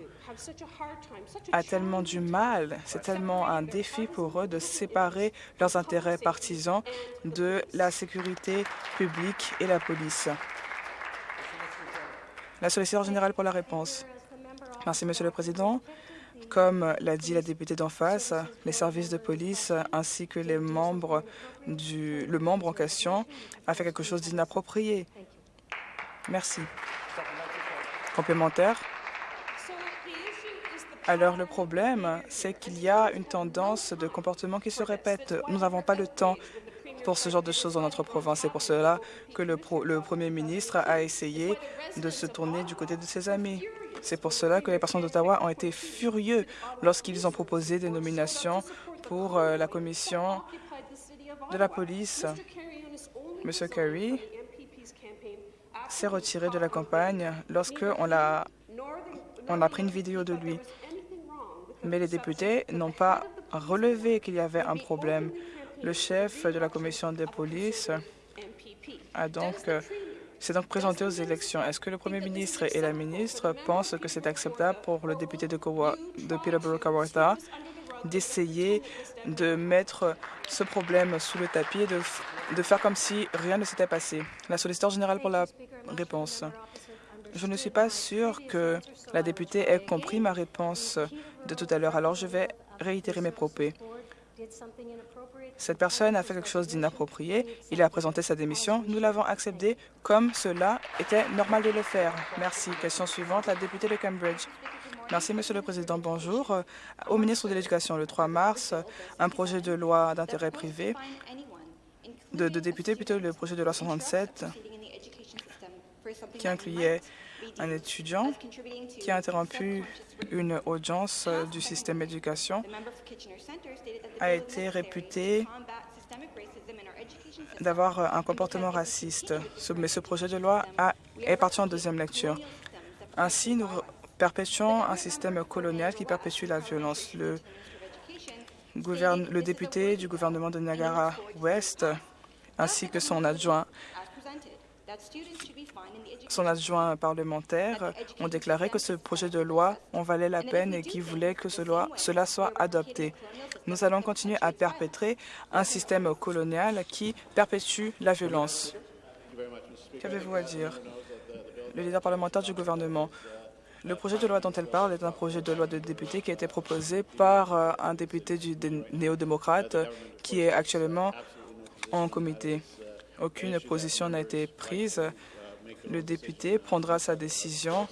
a tellement du mal, c'est tellement un défi pour eux de séparer leurs intérêts partisans de la sécurité publique et la police? La solliciteur générale pour la réponse. Merci, Monsieur le Président. Comme l'a dit la députée d'en face, les services de police ainsi que les membres du, le membre en question a fait quelque chose d'inapproprié. Merci. Complémentaire. Alors le problème, c'est qu'il y a une tendance de comportement qui se répète. Nous n'avons pas le temps pour ce genre de choses dans notre province. C'est pour cela que le, le, Premier ministre a essayé de se tourner du côté de ses amis. C'est pour cela que les personnes d'Ottawa ont été furieux lorsqu'ils ont proposé des nominations pour euh, la commission de la police. M. Kerry s'est retiré de la campagne lorsqu'on a, on a pris une vidéo de lui mais les députés n'ont pas relevé qu'il y avait un problème. Le chef de la commission des polices a donc s'est donc présenté aux élections. Est-ce que le Premier ministre et la ministre pensent que c'est acceptable pour le député de, de Peterborough-Kawartha d'essayer de mettre ce problème sous le tapis et de, de faire comme si rien ne s'était passé? La solliciteur générale pour la Je ne suis pas sûre que la députée ait compris ma réponse de tout à l'heure, alors je vais réitérer mes propos. Cette personne a fait quelque chose d'inapproprié. Il a présenté sa démission. Nous l'avons accepté comme cela était normal de le faire. Merci. Question suivante, la députée de Cambridge. Merci, Monsieur le Président. Bonjour. Au ministre de l'Éducation, le 3 mars, un projet de loi d'intérêt privé de, de député, plutôt le projet de loi 67, qui incluait un étudiant qui a interrompu une audience du système d'éducation a été réputé d'avoir un comportement raciste. Mais ce projet de loi a, est parti en deuxième lecture. Ainsi, nous perpétuons un système colonial qui perpétue la violence. Le, le député du gouvernement de Niagara-Ouest ainsi que son adjoint son adjoint parlementaire ont déclaré que ce projet de loi en valait la peine et qu'ils voulaient que cela soit adopté. Nous allons continuer à perpétrer un système colonial qui perpétue la violence. Qu'avez-vous à dire? Le leader parlementaire du gouvernement. Le projet de loi dont elle parle est un projet de loi de député qui a été proposé par euh, un député du néo-démocrate qui est actuellement en comité. Aucune position n'a été prise le député prendra sa décision.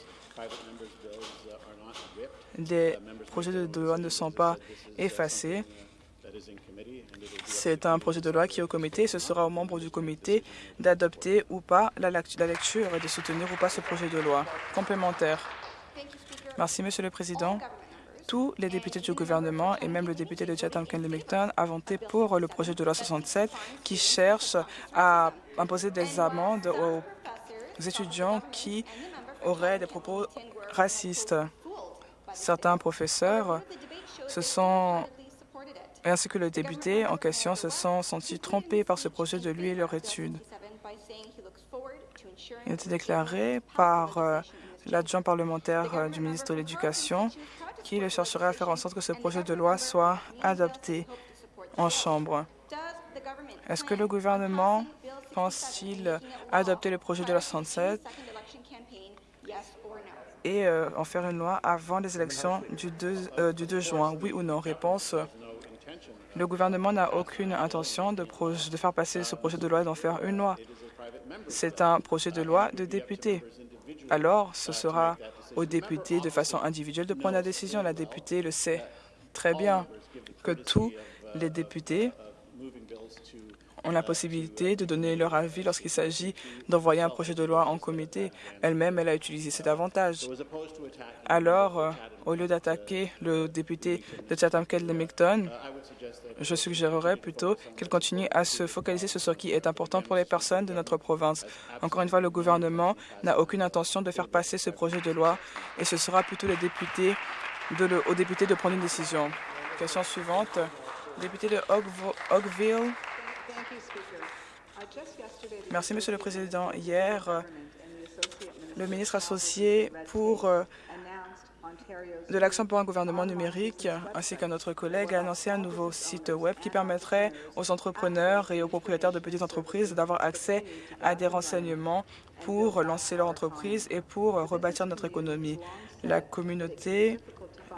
Les projets de loi ne sont pas effacés. C'est un projet de loi qui est au comité. Ce sera aux membres du comité d'adopter ou pas la, lecture et de soutenir ou pas ce projet de loi. Complémentaire. Merci, Monsieur le Président. Tous les députés du gouvernement et même le député de Chatham-Kent-Limington ont voté pour le projet de loi 67 qui cherche à imposer des amendes aux étudiants qui auraient des propos racistes. Certains professeurs se sont, ainsi que le député en question, se sont sentis trompés par ce projet de lui et leur étude. Il a été déclaré par euh, l'adjoint parlementaire euh, du ministre de l'Éducation qu'il chercherait à faire en sorte que ce projet de loi soit adopté en Chambre. Est-ce que le gouvernement pense-t-il adopter le projet de la 67 et euh, en faire une loi avant les élections du 2, euh, du 2 juin? Oui ou non? Réponse. Le gouvernement n'a aucune intention de, de, faire passer ce projet de loi et d'en faire une loi. C'est un projet de loi de députés. Alors, ce sera aux députés de façon individuelle de prendre la décision. La députée le sait très bien que tous les députés ont la possibilité de donner leur avis lorsqu'il s'agit d'envoyer un projet de loi en comité. Elle-même, elle a utilisé cet avantage. Alors, euh, au lieu d'attaquer le député de chatham kent lemington je suggérerais plutôt qu'elle continue à se focaliser sur ce qui est important pour les personnes de notre province. Encore une fois, le gouvernement n'a aucune intention de faire passer ce projet de loi et ce sera plutôt les députés aux députés de prendre une décision. Question suivante. Député de Oakville, Merci, Monsieur le Président. Hier, le ministre associé pour euh, de l'Action pour un gouvernement numérique ainsi qu'un autre collègue a annoncé un nouveau site web qui permettrait aux entrepreneurs et aux propriétaires de petites entreprises d'avoir accès à des renseignements pour lancer leur entreprise et pour rebâtir notre économie. La communauté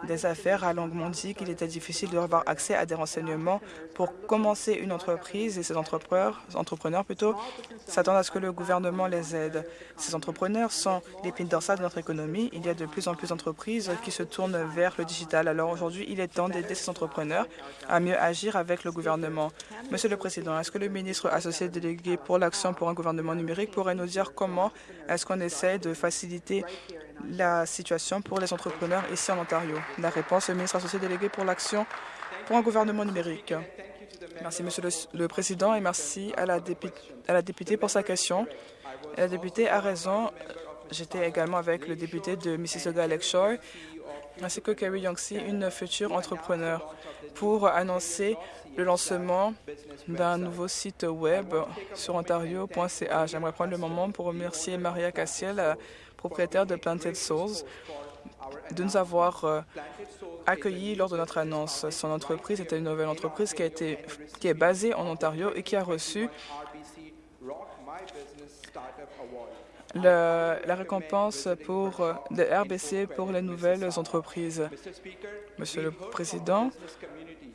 des affaires a longuement dit qu'il était difficile d'avoir accès à des renseignements pour commencer une entreprise et ces entrepreneurs, entrepreneurs plutôt, s'attendent à ce que le gouvernement les aide. Ces entrepreneurs sont l'épine dorsale de notre économie. Il y a de plus en plus d'entreprises qui se tournent vers le digital. Alors aujourd'hui, il est temps d'aider ces entrepreneurs à mieux agir avec le gouvernement. Monsieur le Président, est-ce que le ministre associé délégué pour l'action pour un gouvernement numérique pourrait nous dire comment est-ce qu'on essaie de faciliter la situation pour les entrepreneurs ici en Ontario? La réponse, le ministre associé délégué pour l'action pour un gouvernement numérique. Merci, Monsieur le, Président, et merci à la, députée pour sa question. La députée a raison. J'étais également avec le député de Mississauga Lakeshore, ainsi que Carrie Youngsey, une future entrepreneur, pour annoncer le lancement d'un nouveau site web sur ontario.ca. J'aimerais prendre le moment pour remercier Maria Cassiel, propriétaire de Planted Souls, de nous avoir euh, accueillis lors de notre annonce. Son entreprise était une nouvelle entreprise qui, a été, qui est basée en Ontario et qui a reçu la récompense pour le RBC pour les nouvelles entreprises. Monsieur le Président,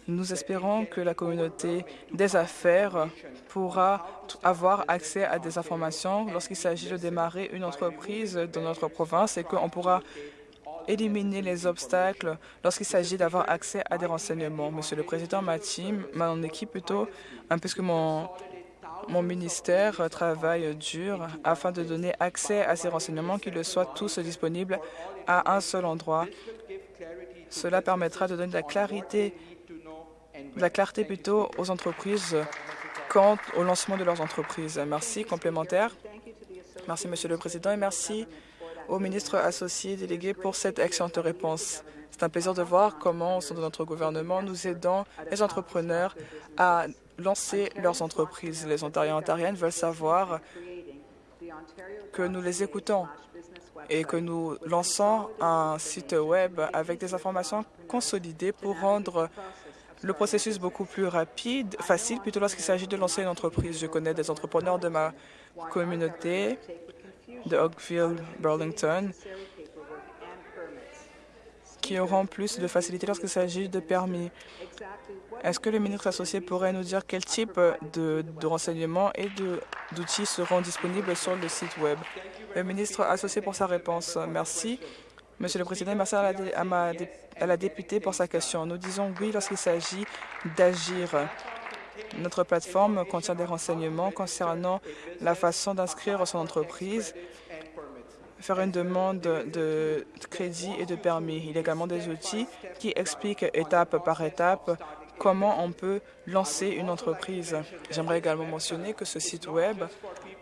nous espérons que la communauté des affaires pourra avoir accès à des informations lorsqu'il s'agit de démarrer une entreprise dans notre province et qu'on pourra éliminer les obstacles lorsqu'il s'agit d'avoir accès à des renseignements. Monsieur le Président, ma team, mon équipe plutôt, puisque mon, mon ministère travaille dur afin de donner accès à ces renseignements, qu'ils soient tous disponibles à un seul endroit. Cela permettra de donner de la clarité, la clarté plutôt aux entreprises quant au lancement de leurs entreprises. Merci. Complémentaire. Merci, Monsieur le Président, et merci au ministre associé délégué pour cette excellente réponse. C'est un plaisir de voir comment, au sein de notre gouvernement, nous aidons les entrepreneurs à lancer leurs entreprises. Les Ontariens et Ontariennes veulent savoir que nous les écoutons et que nous lançons un site Web avec des informations consolidées pour rendre le processus beaucoup plus rapide, facile, plutôt lorsqu'il s'agit de lancer une entreprise. Je connais des entrepreneurs de ma communauté de Oakville, Burlington, qui auront plus de facilité lorsqu'il s'agit de permis. Est-ce que le ministre associé pourrait nous dire quel type de, renseignements et d'outils seront disponibles sur le site Web? Le ministre associé pour sa réponse. Merci. Monsieur le Président, merci à la, à la députée pour sa question. Nous disons oui lorsqu'il s'agit d'agir. Notre plateforme contient des renseignements concernant la façon d'inscrire son entreprise, faire une demande de crédit et de permis. Il y a également des outils qui expliquent étape par étape comment on peut lancer une entreprise. J'aimerais également mentionner que ce site Web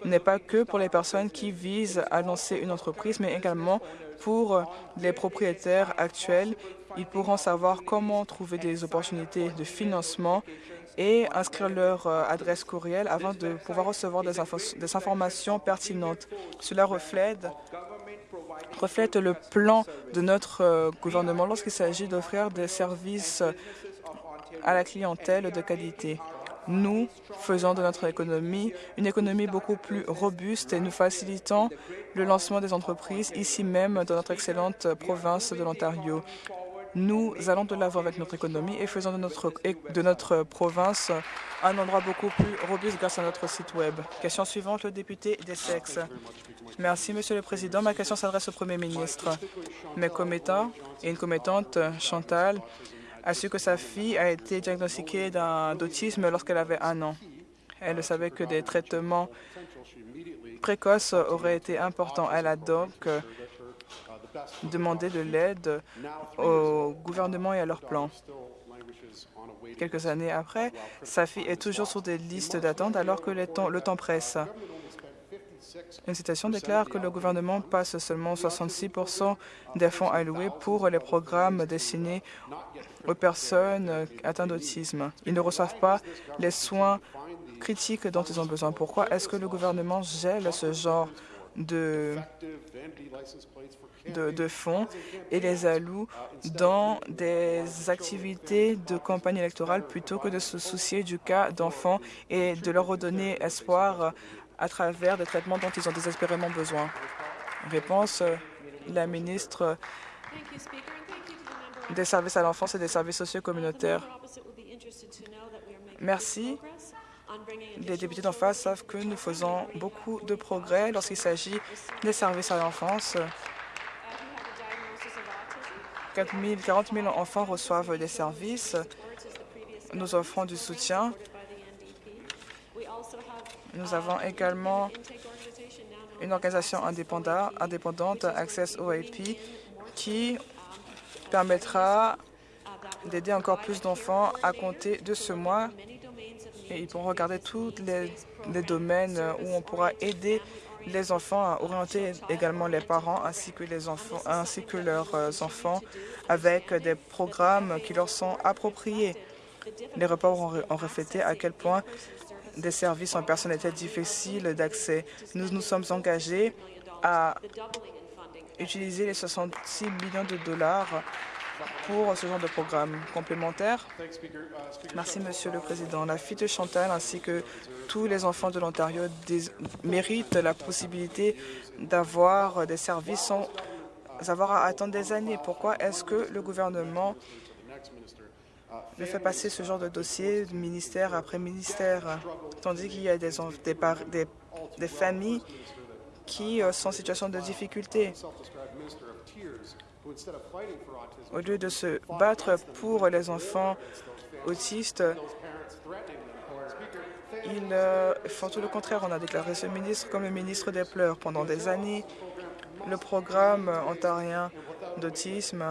n'est pas que pour les personnes qui visent à lancer une entreprise, mais également pour les propriétaires actuels. Ils pourront savoir comment trouver des opportunités de financement et inscrire leur euh, adresse courriel avant de pouvoir recevoir des, informations pertinentes. Cela reflète, reflète le plan de notre euh, gouvernement lorsqu'il s'agit d'offrir des services à la clientèle de qualité. Nous faisons de notre économie une économie beaucoup plus robuste et nous facilitons le lancement des entreprises ici même dans notre excellente province de l'Ontario. Nous allons de l'avant avec notre économie et faisons de notre, de notre province un endroit beaucoup plus robuste grâce à notre site Web. Question suivante, le député des sexes. Merci, Monsieur le Président. Ma question s'adresse au Premier ministre. Mes commettants et une commettante, Chantal, a su que sa fille a été diagnostiquée d'autisme lorsqu'elle avait un an. Elle savait que des traitements précoces auraient été importants. Elle a donc demandé de l'aide au gouvernement et à leur plan. Quelques années après, sa fille est toujours sur des listes d'attente alors que le temps presse. Une citation déclare que le gouvernement passe seulement 66% des fonds alloués pour les programmes destinés aux personnes atteintes d'autisme. Ils ne reçoivent pas les soins critiques dont ils ont besoin. Pourquoi est-ce que le gouvernement gèle ce genre de, de, fonds et les alloue dans des activités de campagne électorale plutôt que de se soucier du cas d'enfants et de leur redonner espoir à travers des traitements dont ils ont désespérément besoin. Réponse, la ministre des services à l'enfance et des services sociaux communautaires. Merci. Les députés d'en face savent que nous faisons beaucoup de progrès lorsqu'il s'agit des services à l'enfance. 40 000 enfants reçoivent des services. Nous offrons du soutien. Nous avons également une organisation indépendante, Access OIP, qui permettra d'aider encore plus d'enfants à compter de ce mois. Et ils pourront regarder tous les, les domaines où on pourra aider les enfants à orienter également les parents ainsi que, les enfants, ainsi que leurs euh, enfants avec des programmes qui leur sont appropriés. Les reports ont reflété à quel point des services en personne étaient difficiles d'accès. Nous nous sommes engagés à utiliser les 66 millions de dollars pour ce genre de programme complémentaire. Merci, Monsieur le Président. La fille de Chantal ainsi que tous les enfants de l'Ontario méritent la possibilité d'avoir des services sans avoir à attendre des années. Pourquoi est-ce que le gouvernement fait passer ce genre de dossier ministère après ministère, tandis qu'il y a des, des, des familles qui euh, sont en situation de difficulté? Au lieu de se battre pour les enfants autistes, ils font tout le contraire. On a déclaré ce ministre comme le ministre des pleurs. Pendant des années, le programme ontarien d'autisme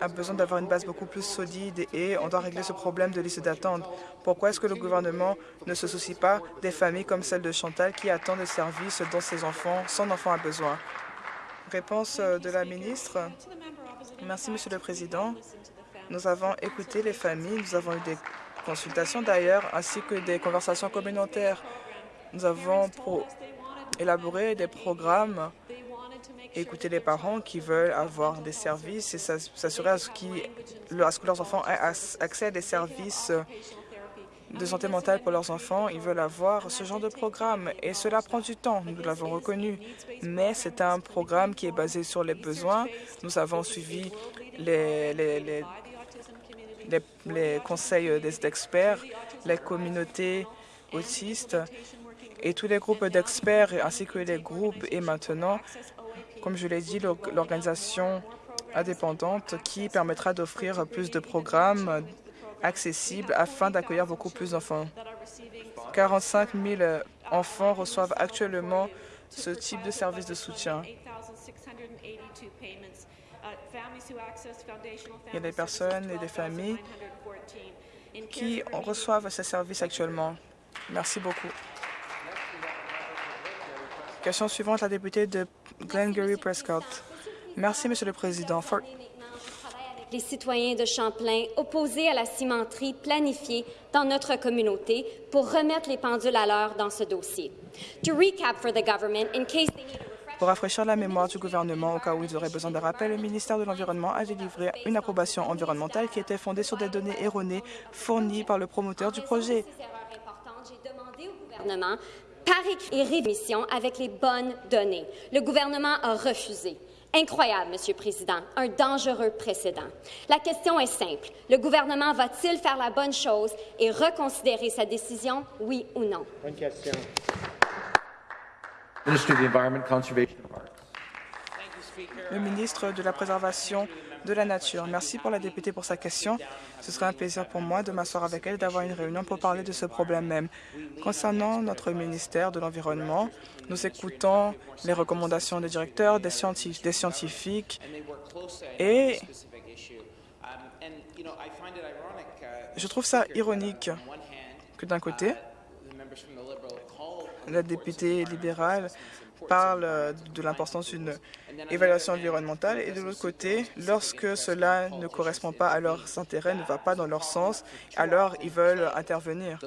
a besoin d'avoir une base beaucoup plus solide et on doit régler ce problème de liste d'attente. Pourquoi est-ce que le gouvernement ne se soucie pas des familles comme celle de Chantal qui attendent des services dont ses enfants, son enfant a besoin? Réponse euh, de la ministre. Merci, Monsieur le Président. Nous avons écouté les familles, nous avons eu des consultations d'ailleurs, ainsi que des conversations communautaires. Nous avons élaboré des programmes, écouter les parents qui veulent avoir des services et s'assurer à, ce que leurs enfants aient accès à des services de santé mentale pour leurs enfants, ils veulent avoir ce genre de programme et cela prend du temps, nous l'avons reconnu. Mais c'est un programme qui est basé sur les besoins. Nous avons suivi les, conseils d'experts, les communautés autistes et tous les groupes d'experts ainsi que les groupes et maintenant, comme je l'ai dit, l'organisation indépendante qui permettra d'offrir plus de programmes accessible afin d'accueillir beaucoup plus d'enfants. 45 000 enfants reçoivent actuellement ce type de service de soutien. Il y a des personnes et des familles qui reçoivent ces services actuellement. Merci beaucoup. Question suivante, la députée de Glengarry Prescott. Merci, Monsieur le Président les citoyens de Champlain opposés à la cimenterie planifiée dans notre communauté pour remettre les pendules à l'heure dans ce dossier. pour rafraîchir la mémoire du gouvernement au cas où ils auraient besoin de rappel, le ministère de l'Environnement a délivré une approbation environnementale qui était fondée sur des données erronées fournies par le promoteur du projet. J'ai demandé au gouvernement par écrit et rémission avec les bonnes données. Le gouvernement a refusé. Incroyable, Monsieur le Président, un dangereux précédent. La question est simple. Le gouvernement va-t-il faire la bonne chose et reconsidérer sa décision, oui ou non? Bonne question. Le ministre de la Préservation Merci pour la députée pour sa question. Ce serait un plaisir pour moi de m'asseoir avec elle et d'avoir une réunion pour parler de ce problème même. Concernant notre ministère de l'Environnement, nous écoutons les recommandations des directeurs, des scientifiques et je trouve ça ironique que d'un côté, la députée libérale parle de l'importance d'une évaluation environnementale et de l'autre côté, lorsque cela ne correspond pas à leurs intérêts, ne va pas dans leur sens, alors ils veulent intervenir.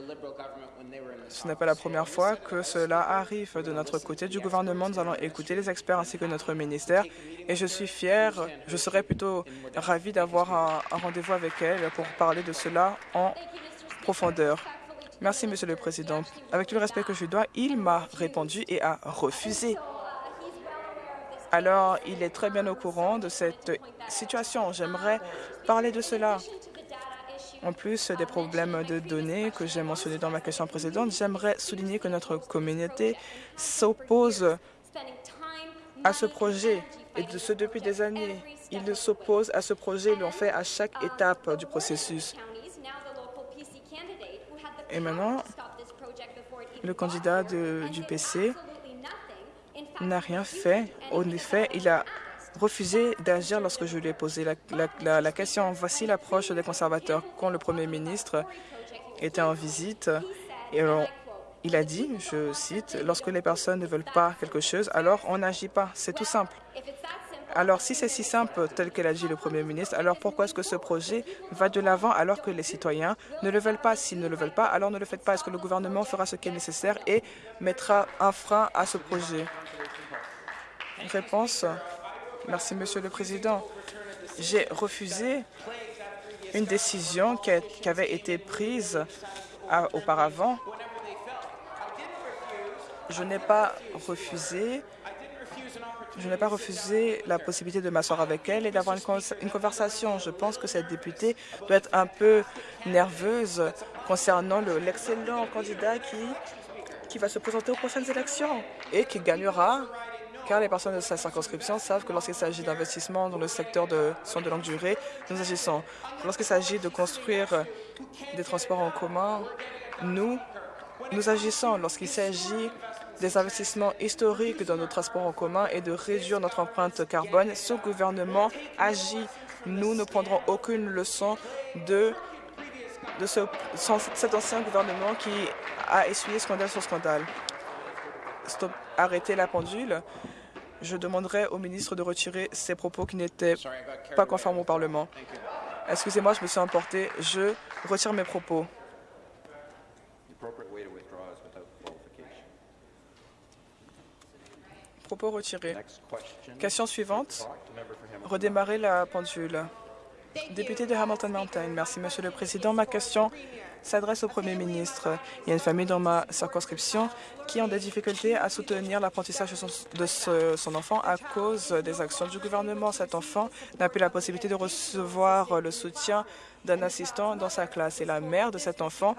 Ce n'est pas la première fois que cela arrive de notre côté du gouvernement. Nous allons écouter les experts ainsi que notre ministère et je suis fier, je serais plutôt ravi d'avoir un, un rendez-vous avec elle pour parler de cela en profondeur. Merci, Monsieur le Président. Avec tout le respect que je dois, il m'a répondu et a refusé. Alors, il est très bien au courant de cette situation. J'aimerais parler de cela. En plus des problèmes de données que j'ai mentionnés dans ma question précédente, j'aimerais souligner que notre communauté s'oppose à ce projet, et de ce depuis des années. Ils s'opposent à ce projet, ils l'ont fait à chaque étape du processus. Et maintenant, le candidat du PC n'a rien fait. En effet, il a refusé d'agir lorsque je lui ai posé la, question. Voici l'approche des conservateurs. Quand le Premier ministre était en visite, il a dit, je cite, « Lorsque les personnes ne veulent pas quelque chose, alors on n'agit pas. C'est tout simple. » Alors, si c'est si simple, tel que l'a dit le Premier ministre, alors pourquoi est-ce que ce projet va de l'avant alors que les citoyens ne le veulent pas? S'ils ne le veulent pas, alors ne le faites pas. Est-ce que le gouvernement fera ce qui est nécessaire et mettra un frein à ce projet? Réponse? Merci, Monsieur le Président. J'ai refusé une décision qui, avait été prise auparavant. Je n'ai pas refusé je n'ai pas refusé la possibilité de m'asseoir avec elle et d'avoir une, conversation. Je pense que cette députée doit être un peu nerveuse concernant l'excellent candidat qui, va se présenter aux prochaines élections et qui gagnera, car les personnes de sa circonscription savent que lorsqu'il s'agit d'investissement dans le secteur de soins de longue durée, nous agissons. Lorsqu'il s'agit de construire des transports en commun, nous, nous agissons. Lorsqu'il s'agit des investissements historiques dans nos transports en commun et de réduire notre empreinte carbone. Ce gouvernement agit. Nous ne prendrons aucune leçon de, de ce, cet ancien gouvernement qui a essuyé scandale sur scandale. Stop, arrêtez la pendule. Je demanderai au ministre de retirer ses propos qui n'étaient pas conformes au Parlement. Excusez-moi, je me suis emporté. Je retire mes propos. Propos retirés. Question suivante. Redémarrer la pendule. Député de Hamilton Mountain. Merci, Monsieur le Président. Ma question s'adresse au Premier ministre. Il y a une famille dans ma circonscription qui ont des difficultés à soutenir l'apprentissage de son enfant à cause des actions du gouvernement. Cet enfant n'a plus la possibilité de recevoir le soutien d'un assistant dans sa classe. Et la mère de cet enfant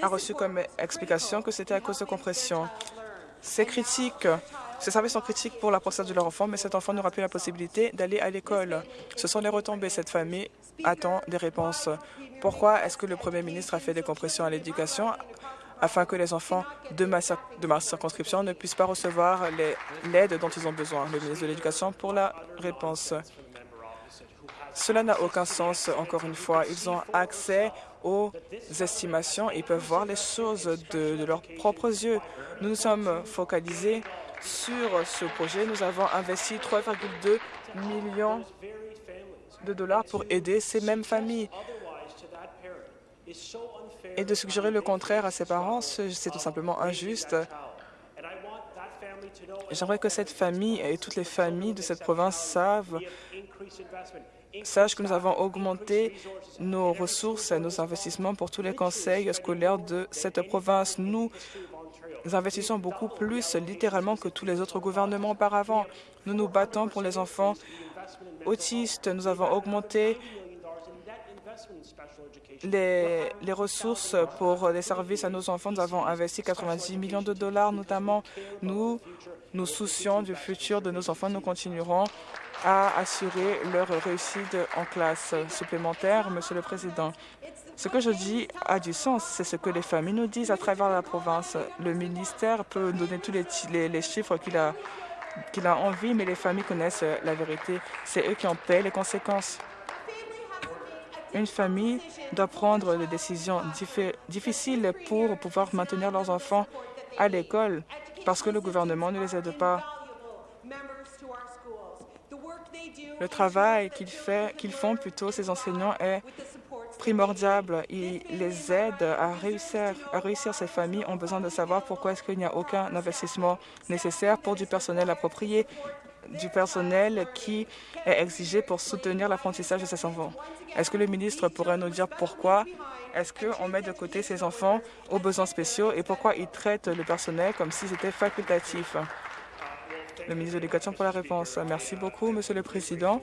a reçu comme explication que c'était à cause de compression. Ces services sont critiques pour l'apprentissage de leur enfant, mais cet enfant n'aura plus la possibilité d'aller à l'école. Ce sont les retombées. Cette famille attend des réponses. Pourquoi est-ce que le Premier ministre a fait des compressions à l'éducation afin que les enfants de ma, circonscription ne puissent pas recevoir l'aide dont ils ont besoin? Le ministre de l'Éducation pour la réponse. Cela n'a aucun sens, encore une fois. Ils ont accès aux estimations et peuvent voir les choses de leurs propres yeux. Nous nous sommes focalisés sur ce projet. Nous avons investi 3,2 millions de dollars pour aider ces mêmes familles. Et de suggérer le contraire à ses parents, c'est tout simplement injuste. J'aimerais que cette famille et toutes les familles de cette province savent Sache que nous avons augmenté nos ressources et nos investissements pour tous les conseils scolaires de cette province. Nous investissons beaucoup plus littéralement que tous les autres gouvernements auparavant. Nous nous battons pour les enfants autistes. Nous avons augmenté les, les, ressources pour les services à nos enfants. Nous avons investi 90 millions de dollars, notamment. Nous nous soucions du futur de nos enfants. Nous continuerons à assurer leur réussite en classe supplémentaire, Monsieur le Président. Ce que je dis a du sens, c'est ce que les familles nous disent à travers la province. Le ministère peut donner tous les, chiffres qu'il a, envie, mais les familles connaissent la vérité. C'est eux qui en paient les conséquences. Une famille doit prendre des décisions difficiles pour pouvoir maintenir leurs enfants à l'école parce que le gouvernement ne les aide pas. Le travail qu'ils qu font plutôt, ces enseignants, est primordial. Ils les réussir. À réussir. Ces familles ont besoin de savoir pourquoi est-ce qu'il n'y a aucun investissement nécessaire pour du personnel approprié, du personnel qui est exigé pour soutenir l'apprentissage de ces enfants. Est-ce que le ministre pourrait nous dire pourquoi est-ce qu'on met de côté ces enfants aux besoins spéciaux et pourquoi ils traitent le personnel comme si c'était facultatif? Le ministre de l'Éducation pour la réponse. Merci beaucoup, Monsieur le Président.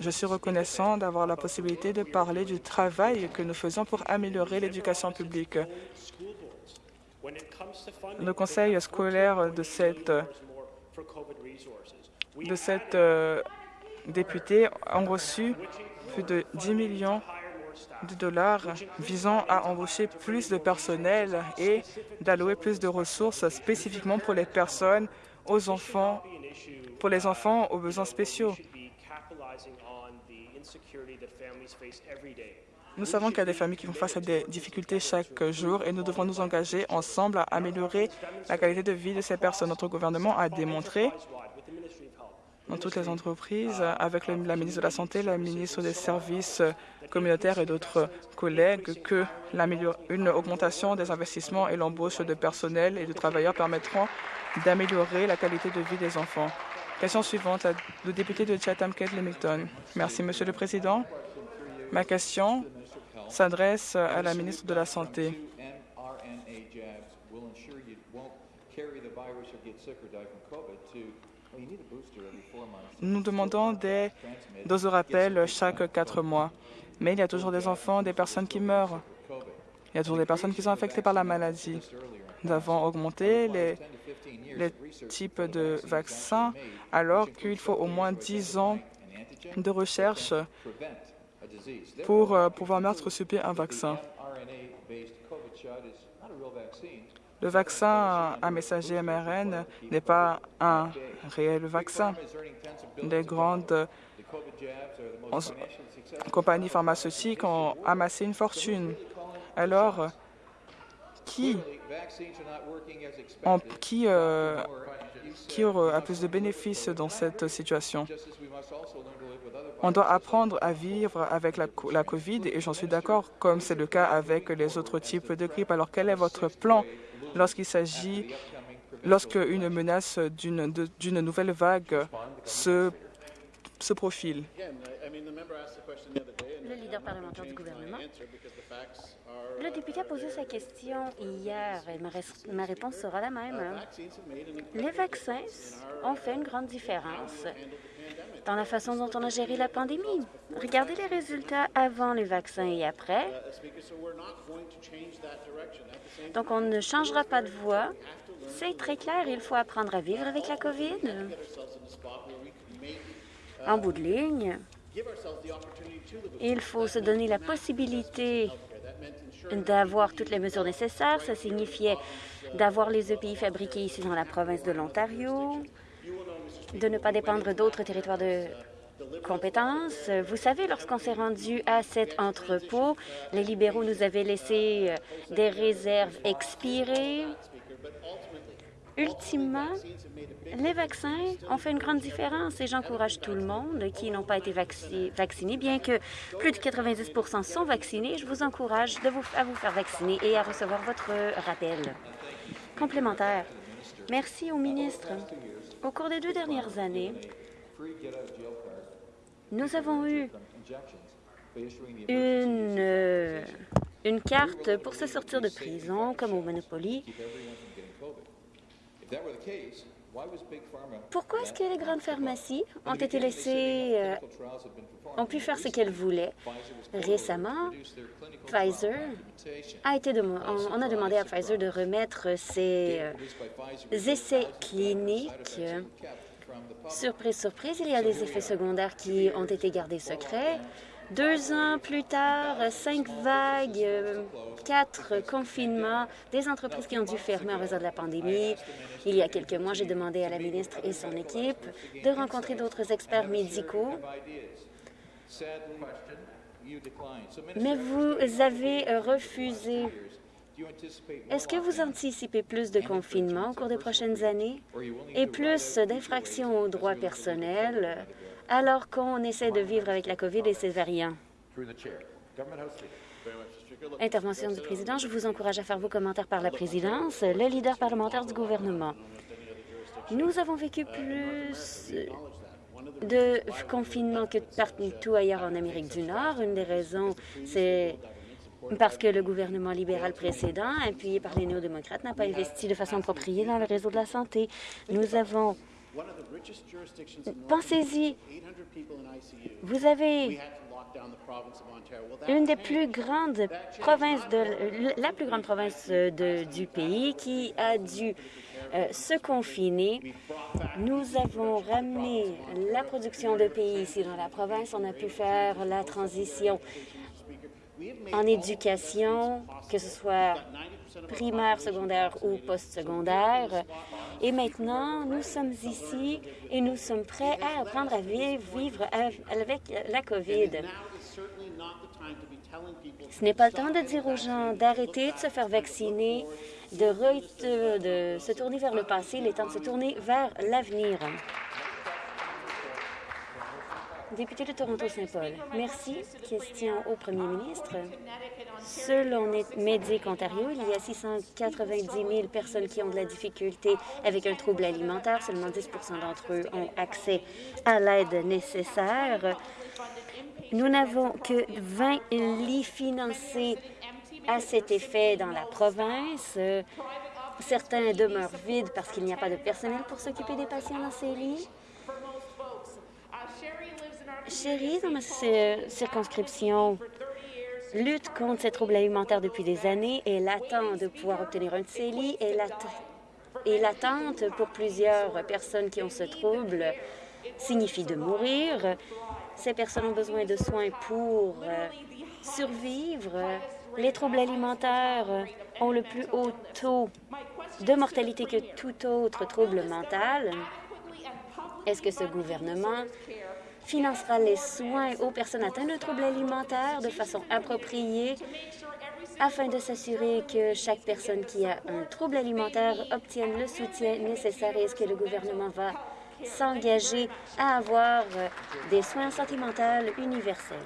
Je suis reconnaissant d'avoir la possibilité de parler du travail que nous faisons pour améliorer l'éducation publique. Le conseil scolaire de cette, euh, députée ont reçu plus de 10 millions de dollars visant à embaucher plus de personnel et d'allouer plus de ressources spécifiquement pour les personnes, aux enfants, pour les enfants aux besoins spéciaux. Nous savons qu'il y a des familles qui font face à des difficultés chaque jour et nous devons nous engager ensemble à améliorer la qualité de vie de ces personnes. Notre gouvernement a démontré dans toutes les entreprises, avec la ministre de la Santé, la ministre des Services communautaires et d'autres collègues, que une augmentation des investissements et l'embauche de personnel et de travailleurs permettront d'améliorer la qualité de vie des enfants. Question suivante, le député de Chatham, Kate Lemington. Merci, Monsieur le Président. Ma question s'adresse à la ministre de la Santé. Nous demandons des doses de rappel chaque quatre mois, mais il y a toujours des enfants, des personnes qui meurent. Il y a toujours des personnes qui sont affectées par la maladie. Nous avons augmenté les, types de vaccins alors qu'il faut au moins 10 ans de recherche pour euh, pouvoir mettre sur un vaccin. Le vaccin à messager mRN n'est pas un réel vaccin. Les grandes compagnies pharmaceutiques ont amassé une fortune. Alors, qui, en, qui, euh, qui a plus de bénéfices dans cette situation on doit apprendre à vivre avec la, COVID et j'en suis d'accord, comme c'est le cas avec les autres types de grippe. Alors, quel est votre plan lorsqu'il s'agit, lorsque une menace d'une nouvelle vague se profile? Le leader parlementaire du gouvernement. Le député a posé sa question hier et ma, ma réponse sera la même. Les vaccins ont fait une grande différence dans la façon dont on a géré la pandémie. Regardez les résultats avant les vaccins et après. Donc, on ne changera pas de voie. C'est très clair, il faut apprendre à vivre avec la COVID. En bout de ligne, il faut se donner la possibilité d'avoir toutes les mesures nécessaires. Ça signifiait d'avoir les EPI fabriqués ici dans la province de l'Ontario, de ne pas dépendre d'autres territoires de compétences. Vous savez, lorsqu'on s'est rendu à cet entrepôt, les libéraux nous avaient laissé euh, des réserves expirées. Ultimement, les vaccins ont fait une grande différence et j'encourage tout le monde qui n'ont pas été vaccinés, bien que plus de 90% sont vaccinés. Je vous encourage à vous faire vacciner et à recevoir votre rappel complémentaire. Merci au ministre. Au cours des deux dernières années, nous avons eu une carte pour se sortir de prison, comme au Monopoly. Pourquoi est-ce que les grandes pharmacies ont été laissées, euh, ont pu faire ce qu'elles voulaient? Récemment, Pfizer a été on, a demandé à Pfizer de remettre ses euh, essais cliniques. Surprise, surprise, il y a des effets secondaires qui ont été gardés secrets. Deux ans plus tard, cinq vagues, quatre confinements, des entreprises qui ont dû fermer en raison de la pandémie. Il y a quelques mois, j'ai demandé à la ministre et son équipe de rencontrer d'autres experts médicaux. Mais vous avez refusé. Est-ce que vous anticipez plus de confinements au cours des prochaines années et plus d'infractions aux droits personnels? Alors qu'on essaie de vivre avec la COVID et ses variants. Intervention du président. Je vous encourage à faire vos commentaires par la présidence, le leader parlementaire du gouvernement. Nous avons vécu plus de confinement que partout ailleurs en Amérique du Nord. Une des raisons, c'est parce que le gouvernement libéral précédent, appuyé par les néo-démocrates, n'a pas investi de façon appropriée dans le réseau de la santé. Nous avons Pensez-y. Vous avez une des plus grandes provinces de la plus grande province de, du pays qui a dû euh, se confiner. Nous avons ramené la production de pays ici dans la province. On a pu faire la transition en éducation, que ce soit primaire, secondaire ou postsecondaire. Et maintenant, nous sommes ici et nous sommes prêts à apprendre à vivre avec la COVID. Ce n'est pas le temps de dire aux gens d'arrêter de se faire vacciner, de, de se tourner vers le passé. Il est temps de se tourner vers l'avenir. Député de Toronto-Saint-Paul, merci. Question au premier ministre. Selon Medic Ontario, il y a 690 000 personnes qui ont de la difficulté avec un trouble alimentaire. Seulement 10% d'entre eux ont accès à l'aide nécessaire. Nous n'avons que 20 lits financés à cet effet dans la province. Certains demeurent vides parce qu'il n'y a pas de personnel pour s'occuper des patients dans ces lits. Chérie, dans ma circonscription, lutte contre ces troubles alimentaires depuis des années et l'attend de pouvoir obtenir un CELI et l'attente pour plusieurs personnes qui ont ce trouble signifie de mourir. Ces personnes ont besoin de soins pour euh, survivre. Les troubles alimentaires ont le plus haut taux de mortalité que tout autre trouble mental. Est-ce que ce gouvernement financera les soins aux personnes atteintes de troubles alimentaires de façon appropriée afin de s'assurer que chaque personne qui a un trouble alimentaire obtienne le soutien nécessaire est-ce que le gouvernement va s'engager à avoir des soins santé mentale universels.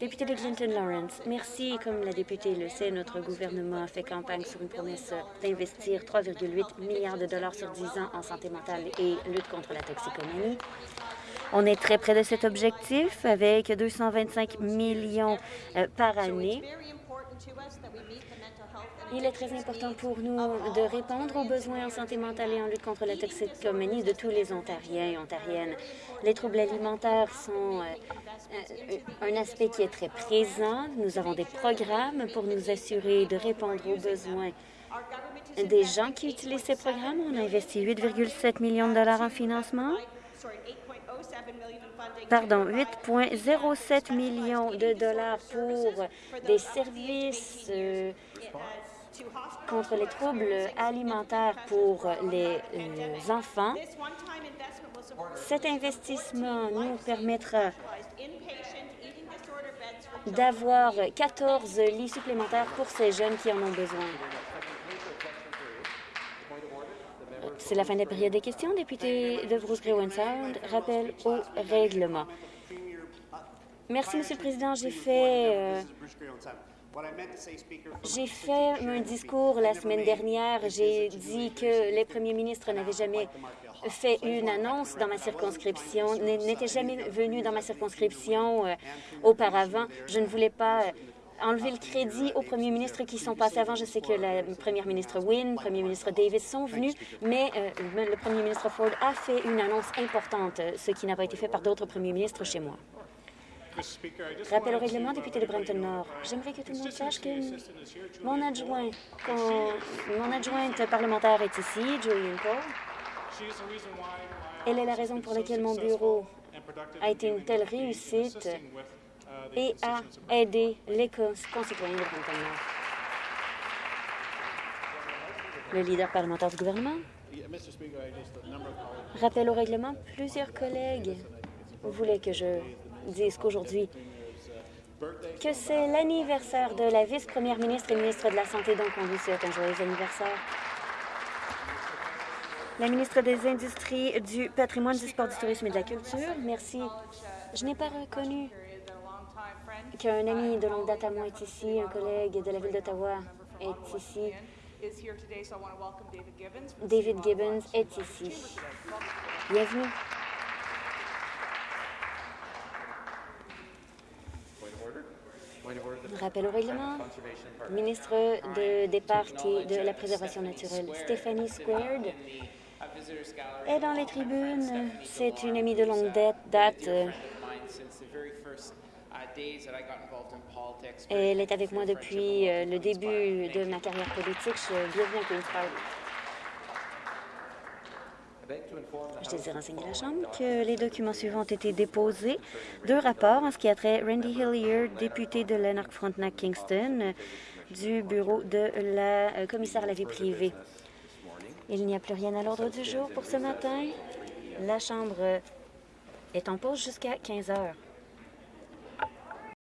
Député de Clinton-Lawrence, merci. Comme la députée le sait, notre gouvernement a fait campagne sur une promesse d'investir 3,8 milliards de dollars sur 10 ans en santé mentale et lutte contre la toxicomanie. On est très près de cet objectif avec 225 millions euh, par année. Il est très important pour nous de répondre aux besoins en santé mentale et en lutte contre la toxicomanie de tous les Ontariens et Ontariennes. Les troubles alimentaires sont euh, euh, un aspect qui est très présent. Nous avons des programmes pour nous assurer de répondre aux besoins des gens qui utilisent ces programmes. On a investi 8,7 millions de dollars en financement pardon, 8,07 millions de dollars pour des services euh, contre les troubles alimentaires pour les, enfants. Cet investissement nous permettra d'avoir 14 lits supplémentaires pour ces jeunes qui en ont besoin. C'est la fin de la période des questions. Député de Bruce Grey Sound, rappel au règlement. Merci, Monsieur le Président. J'ai fait... Euh, j'ai fait un discours la semaine dernière. J'ai dit que les premiers ministres n'avaient jamais fait une annonce dans ma circonscription, n'étaient jamais venus dans ma circonscription euh, auparavant. Je ne voulais pas enlever le crédit aux premiers ministres qui sont passés avant. Je sais que la première ministre Wynne, premier ministre Davis sont venus, mais euh, le premier ministre Ford a fait une annonce importante, ce qui n'a pas été fait par d'autres premiers ministres chez moi. Rappel au règlement, député de Brampton Nord. J'aimerais que tout le monde sache que mon adjoint, mon adjointe parlementaire est ici, Julian Cole. Elle est la raison pour laquelle mon bureau a été une telle réussite et a aidé les concitoyens de Nord. Le leader parlementaire du gouvernement. Rappel au règlement, plusieurs collègues voulaient que je dise qu'aujourd'hui, que c'est l'anniversaire de la vice-première ministre et ministre de la Santé, donc on lui souhaite un joyeux anniversaire. La ministre des Industries, du patrimoine, du sport, du tourisme et de la culture, merci. Je n'ai pas reconnu qu'un ami de longue date à moi est ici, un collègue de la ville d'Ottawa est ici. David Gibbons est ici. Bienvenue. Rappel au règlement. Ministre de, des Parcs et de la Préservation naturelle, Stephanie Squared, est dans les tribunes. C'est une amie de longue date. Elle est avec moi depuis euh, le début de ma carrière politique. Bienvenue à Queen's Park. Je désire renseigner la Chambre que les documents suivants ont été déposés. Deux rapports en ce qui a trait Randy Hillier, député de Lanark-Frontenac-Kingston, du bureau de la euh, commissaire à la vie privée. Il n'y a plus rien à l'ordre du jour pour ce matin. La Chambre est en pause jusqu'à 15 heures.